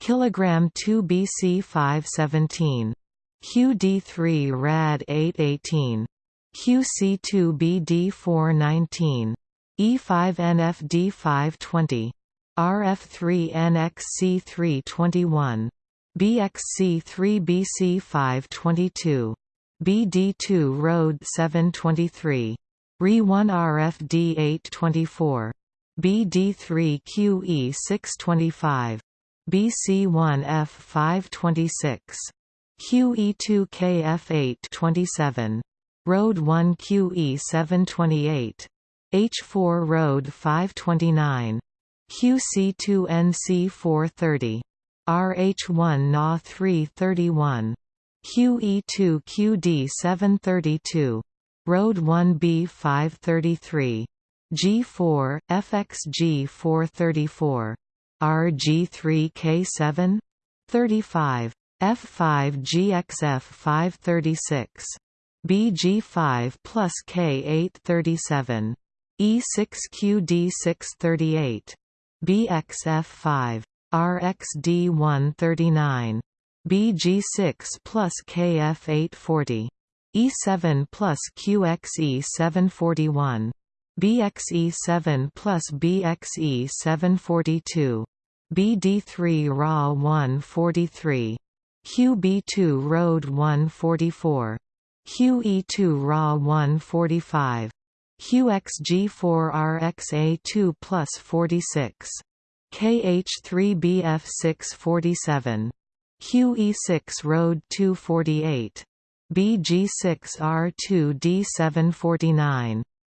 kilogram 2 BC 517 QD3 rad 818 QC2 BD419 E5 NFD520 RF3 NXC321 BXC3 BC522 BD2 Road 723 RE1 RFD 824 BD3 QE625 BC1F526. QE2KF827. Road 1QE728. H4 Road 529. QC2NC430. RH1 NA 331. QE2 QD 732. Road 1B 533. G4, FXG 434. RG3K7 35 F5 GXF 536 BG5 plus K8 37 E6QD 638 BXF5 RXD 139 BG6 plus KF 840 E7 plus QXE 741 BXE7 plus BXE742, BD3 RA 143, QB2 Road 144, QE2 RA 145, QXG4 RXA2 plus 46, KH3BF647, QE6 Road 248, BG6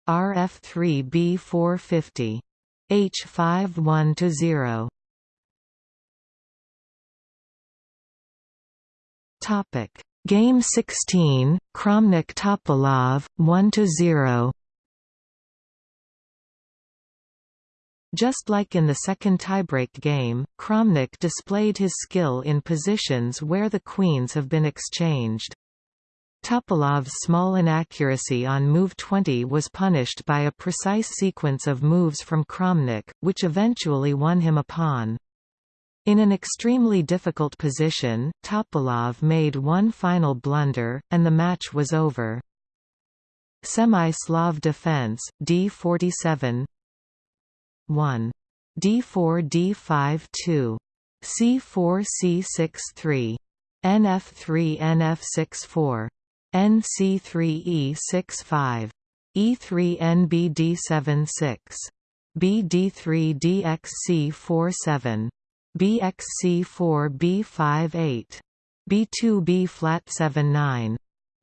R2 D749, RF3B 450. H5 1 to 0. Topic Game 16 Kramnik Topalov 1 to 0. Just like in the second tiebreak game, Kramnik displayed his skill in positions where the queens have been exchanged. Topalov's small inaccuracy on move 20 was punished by a precise sequence of moves from Kramnik, which eventually won him a pawn. In an extremely difficult position, Topalov made one final blunder, and the match was over. Semi-Slav defense, D47 1. D4 D5 2. C4 C6 3. NF3 NF6 4. NC3E65, E3NBD76, BD3DXC47, BXC4B58, B2B flat 79,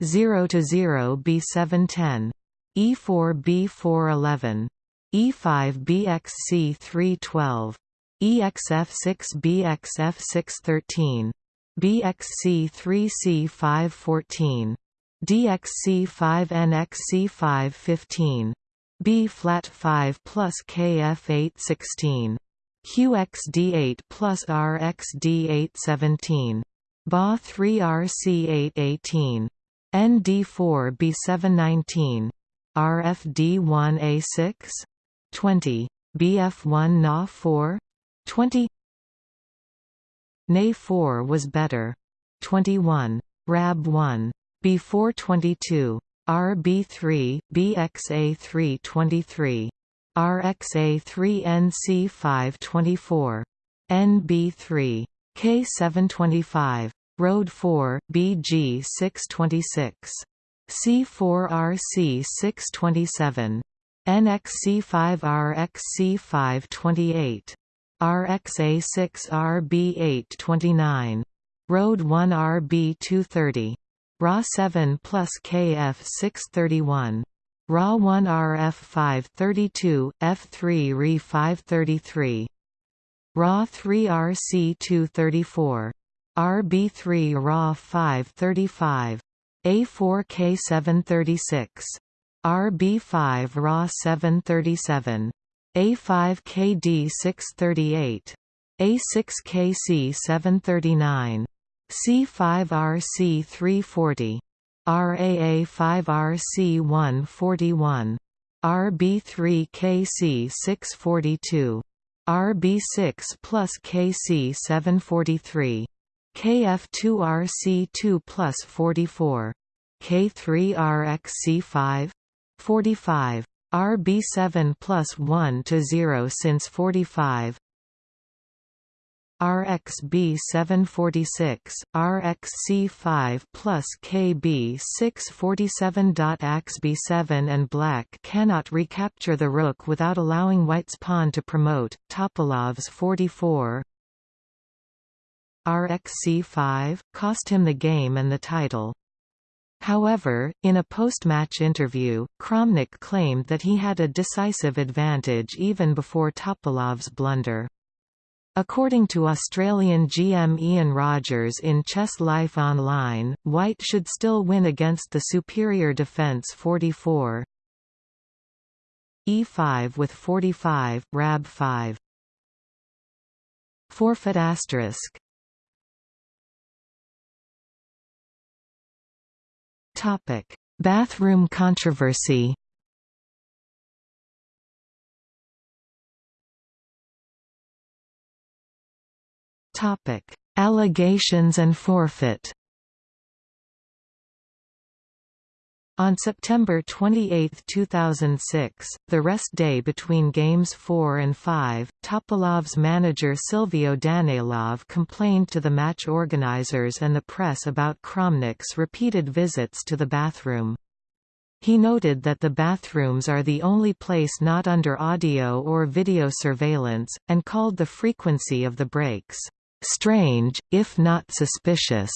0 to 0 B710, E4B411, E5BXC312, EXF6BXF613, BXC3C514, DXC5NXC515, B flat 5 plus KF816, QXD8 plus RXD817, BA 3 RC818, ND4 B719, RFD1A6 20 Bf1 Na 4 20 Na 4 was better. 21 Rab 1 B4 22 RB3 BXA3 23 RXA3 NC5 24 NB3 K725 Road 4 BG 626 C4RC 627 NXC5 RXC5 28 RXA6 RB8 29 Road 1 RB 230 RA 7 plus KF 631 RA 1 RF 532 F3 RE 533 RA 3 RC 234 RB3 RA 535 A4K 736 RB5 RA 737 A5KD 638 A6KC 739 C5RC 340 RAA5RC 141 RB3KC 642 RB6 plus KC 743 KF2RC2 plus 44. K3RXC5? 45. RB7 plus 1 to 0 since 45. RXB746, RXC5 plus KB647. AXB7 and Black cannot recapture the rook without allowing White's pawn to promote. Topalov's 44, RXC5, cost him the game and the title. However, in a post-match interview, Kramnik claimed that he had a decisive advantage even before Topalov's blunder. According to Australian GM Ian Rogers in Chess Life Online, White should still win against the superior defence 44 E5 with 45, Rab 5 Forfeit asterisk. Topic: Bathroom controversy. Topic: Allegations and forfeit. On September 28, 2006, the rest day between Games 4 and 5, Topalov's manager Silvio Danilov complained to the match organizers and the press about Kramnik's repeated visits to the bathroom. He noted that the bathrooms are the only place not under audio or video surveillance, and called the frequency of the breaks, "...strange, if not suspicious."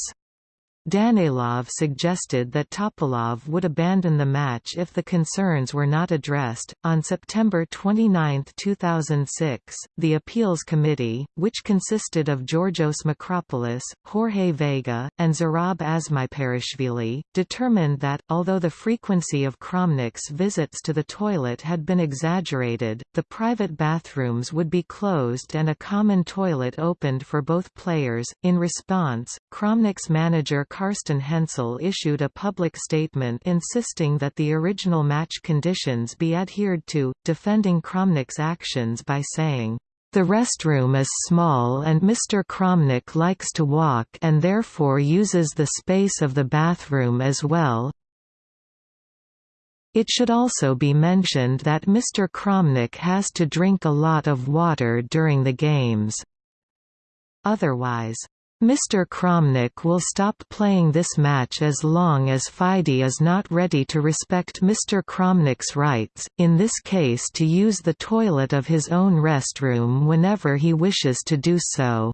Danilov suggested that Topalov would abandon the match if the concerns were not addressed. On September 29, 2006, the Appeals Committee, which consisted of Georgios Makropoulos, Jorge Vega, and Zurab Azmaiparashvili, determined that, although the frequency of Kramnik's visits to the toilet had been exaggerated, the private bathrooms would be closed and a common toilet opened for both players. In response, Kramnik's manager Carsten Hensel issued a public statement insisting that the original match conditions be adhered to, defending Kramnik's actions by saying, "...the restroom is small and Mr. Kramnik likes to walk and therefore uses the space of the bathroom as well, it should also be mentioned that Mr. Kramnik has to drink a lot of water during the games. Otherwise, Mr. Kramnik will stop playing this match as long as FIDE is not ready to respect Mr. Kramnik's rights, in this case to use the toilet of his own restroom whenever he wishes to do so.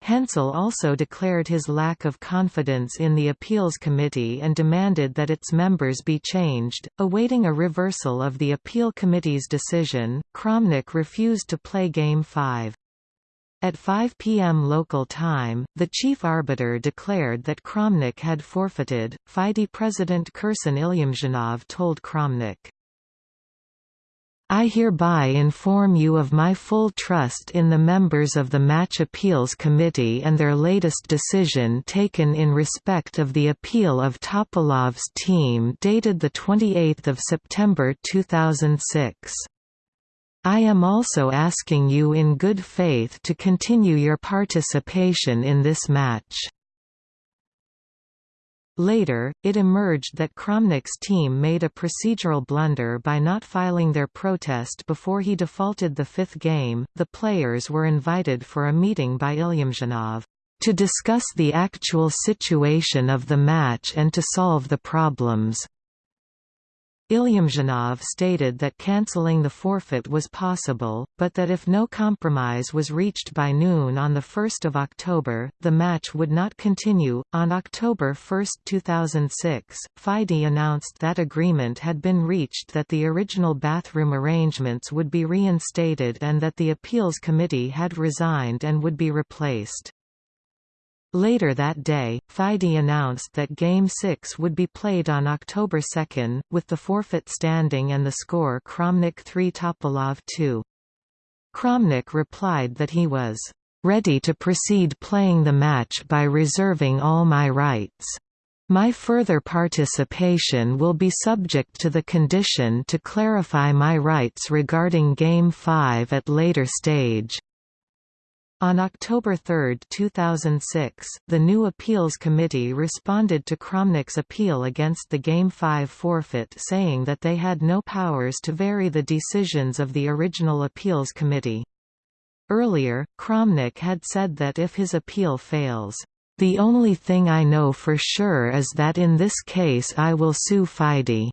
Hensel also declared his lack of confidence in the appeals committee and demanded that its members be changed. Awaiting a reversal of the appeal committee's decision, Kramnik refused to play Game 5. At 5 p.m. local time, the chief arbiter declared that Kramnik had forfeited. FIDE president Kirsan Ilyumzhinov told Kramnik, I hereby inform you of my full trust in the members of the Match Appeals Committee and their latest decision taken in respect of the appeal of Topalov's team dated 28 September 2006. I am also asking you in good faith to continue your participation in this match." Later, it emerged that Kramnik's team made a procedural blunder by not filing their protest before he defaulted the fifth game. The players were invited for a meeting by Ilyumzhinov to discuss the actual situation of the match and to solve the problems. Ilyumzhinov stated that cancelling the forfeit was possible, but that if no compromise was reached by noon on 1 October, the match would not continue. On October 1, 2006, FIDE announced that agreement had been reached that the original bathroom arrangements would be reinstated and that the appeals committee had resigned and would be replaced. Later that day, FIDE announced that Game 6 would be played on October 2, with the forfeit standing and the score Kramnik 3 Topalov 2. Kramnik replied that he was ready to proceed playing the match by reserving all my rights. My further participation will be subject to the condition to clarify my rights regarding Game 5 at later stage. On October 3, 2006, the new appeals committee responded to Kramnik's appeal against the Game 5 forfeit saying that they had no powers to vary the decisions of the original appeals committee. Earlier, Kramnik had said that if his appeal fails, "...the only thing I know for sure is that in this case I will sue FIDE."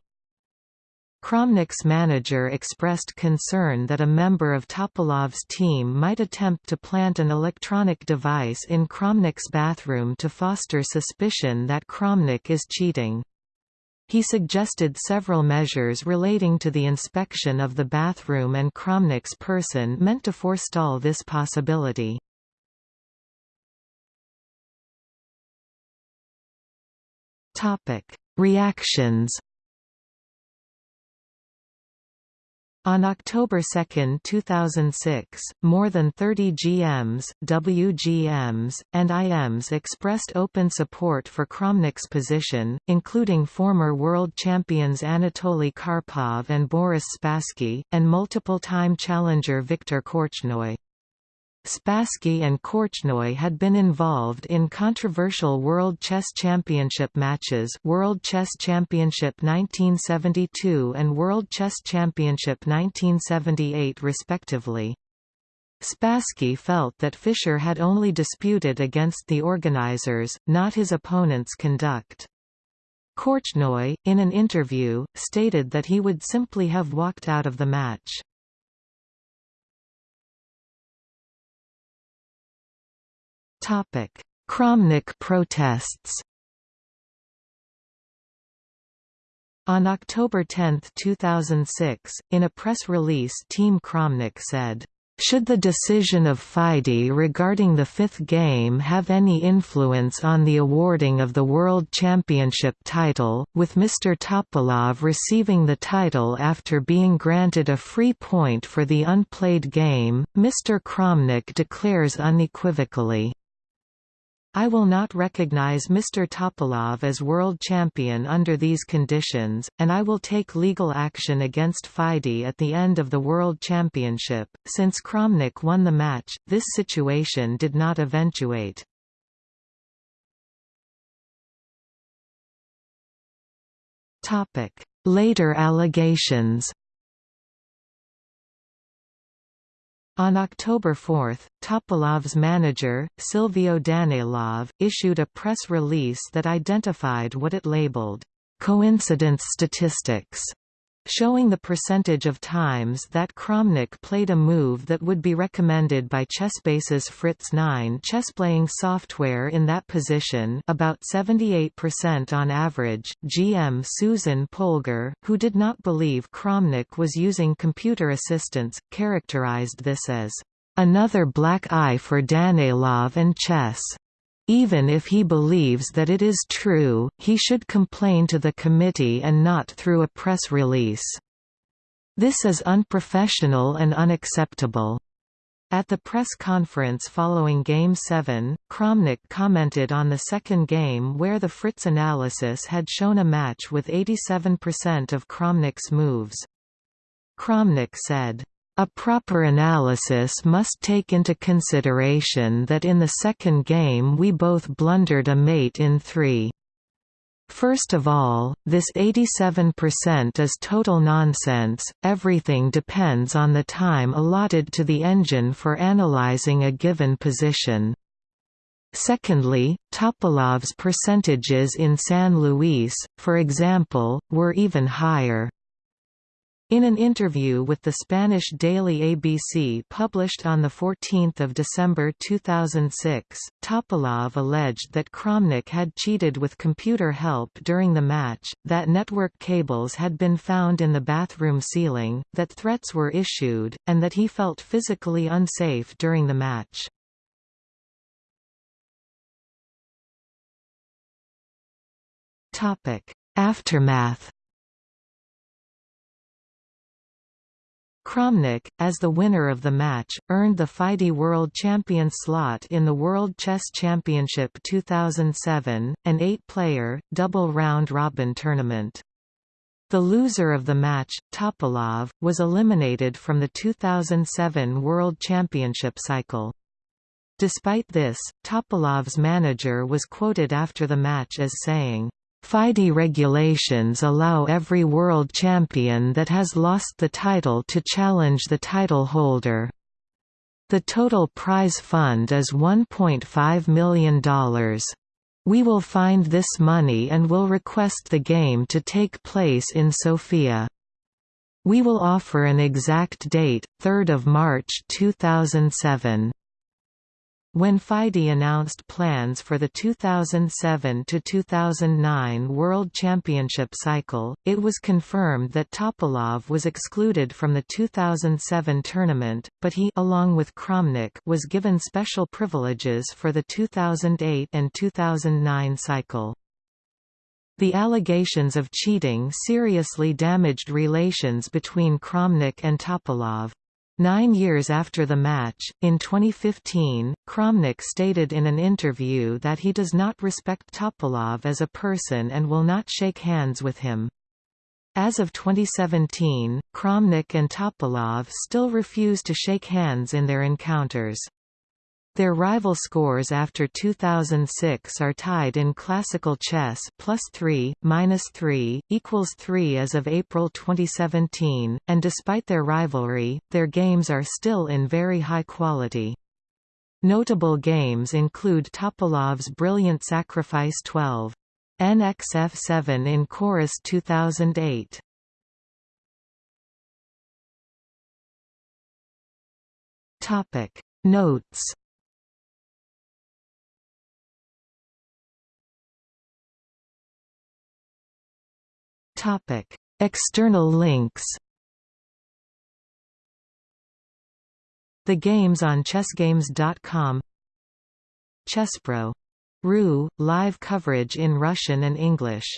Kramnik's manager expressed concern that a member of Topalov's team might attempt to plant an electronic device in Kramnik's bathroom to foster suspicion that Kramnik is cheating. He suggested several measures relating to the inspection of the bathroom and Kramnik's person meant to forestall this possibility. Reactions On October 2, 2006, more than 30 GMs, WGMs, and IMs expressed open support for Kramnik's position, including former world champions Anatoly Karpov and Boris Spassky, and multiple-time challenger Viktor Korchnoi. Spassky and Korchnoi had been involved in controversial World Chess Championship matches World Chess Championship 1972 and World Chess Championship 1978 respectively. Spassky felt that Fischer had only disputed against the organizers, not his opponent's conduct. Korchnoi, in an interview, stated that he would simply have walked out of the match. Kramnik protests On October 10, 2006, in a press release Team Kramnik said, should the decision of FIDE regarding the fifth game have any influence on the awarding of the World Championship title, with Mr. Topalov receiving the title after being granted a free point for the unplayed game, Mr. Kramnik declares unequivocally, I will not recognize Mr. Topalov as world champion under these conditions, and I will take legal action against FIDE at the end of the World Championship. Since Kramnik won the match, this situation did not eventuate. Later allegations On October 4, Topalov's manager, Silvio Danilov, issued a press release that identified what it labeled, "...coincidence statistics", showing the percentage of times that Kramnik played a move that would be recommended by Chessbase's Fritz 9 chessplaying software in that position about 78% on average. GM Susan Polgar, who did not believe Kramnik was using computer assistance, characterized this as another black eye for Danilov and chess. Even if he believes that it is true, he should complain to the committee and not through a press release. This is unprofessional and unacceptable. At the press conference following Game 7, Kramnik commented on the second game where the Fritz analysis had shown a match with 87% of Kramnik's moves. Kramnik said, A proper analysis must take into consideration that in the second game we both blundered a mate in three. First of all, this 87% is total nonsense, everything depends on the time allotted to the engine for analyzing a given position. Secondly, Topalov's percentages in San Luis, for example, were even higher. In an interview with the Spanish daily ABC published on 14 December 2006, Topalov alleged that Kramnik had cheated with computer help during the match, that network cables had been found in the bathroom ceiling, that threats were issued, and that he felt physically unsafe during the match. Aftermath Kramnik, as the winner of the match, earned the FIDE World Champion slot in the World Chess Championship 2007, an eight-player, double round-robin tournament. The loser of the match, Topalov, was eliminated from the 2007 World Championship cycle. Despite this, Topalov's manager was quoted after the match as saying, FIDE regulations allow every world champion that has lost the title to challenge the title holder. The total prize fund is $1.5 million. We will find this money and will request the game to take place in Sofia. We will offer an exact date, 3 March 2007. When FIDE announced plans for the 2007–2009 World Championship cycle, it was confirmed that Topalov was excluded from the 2007 tournament, but he along with Kramnik was given special privileges for the 2008 and 2009 cycle. The allegations of cheating seriously damaged relations between Kramnik and Topalov. Nine years after the match, in 2015, Kramnik stated in an interview that he does not respect Topalov as a person and will not shake hands with him. As of 2017, Kramnik and Topalov still refuse to shake hands in their encounters. Their rival scores after 2006 are tied in classical chess plus 3, minus 3, equals 3 as of April 2017, and despite their rivalry, their games are still in very high quality. Notable games include Topalov's Brilliant Sacrifice 12. NXF7 in Corus 2008. Topic Notes Topic: External links. The games on chessgames.com. Chesspro. RU live coverage in Russian and English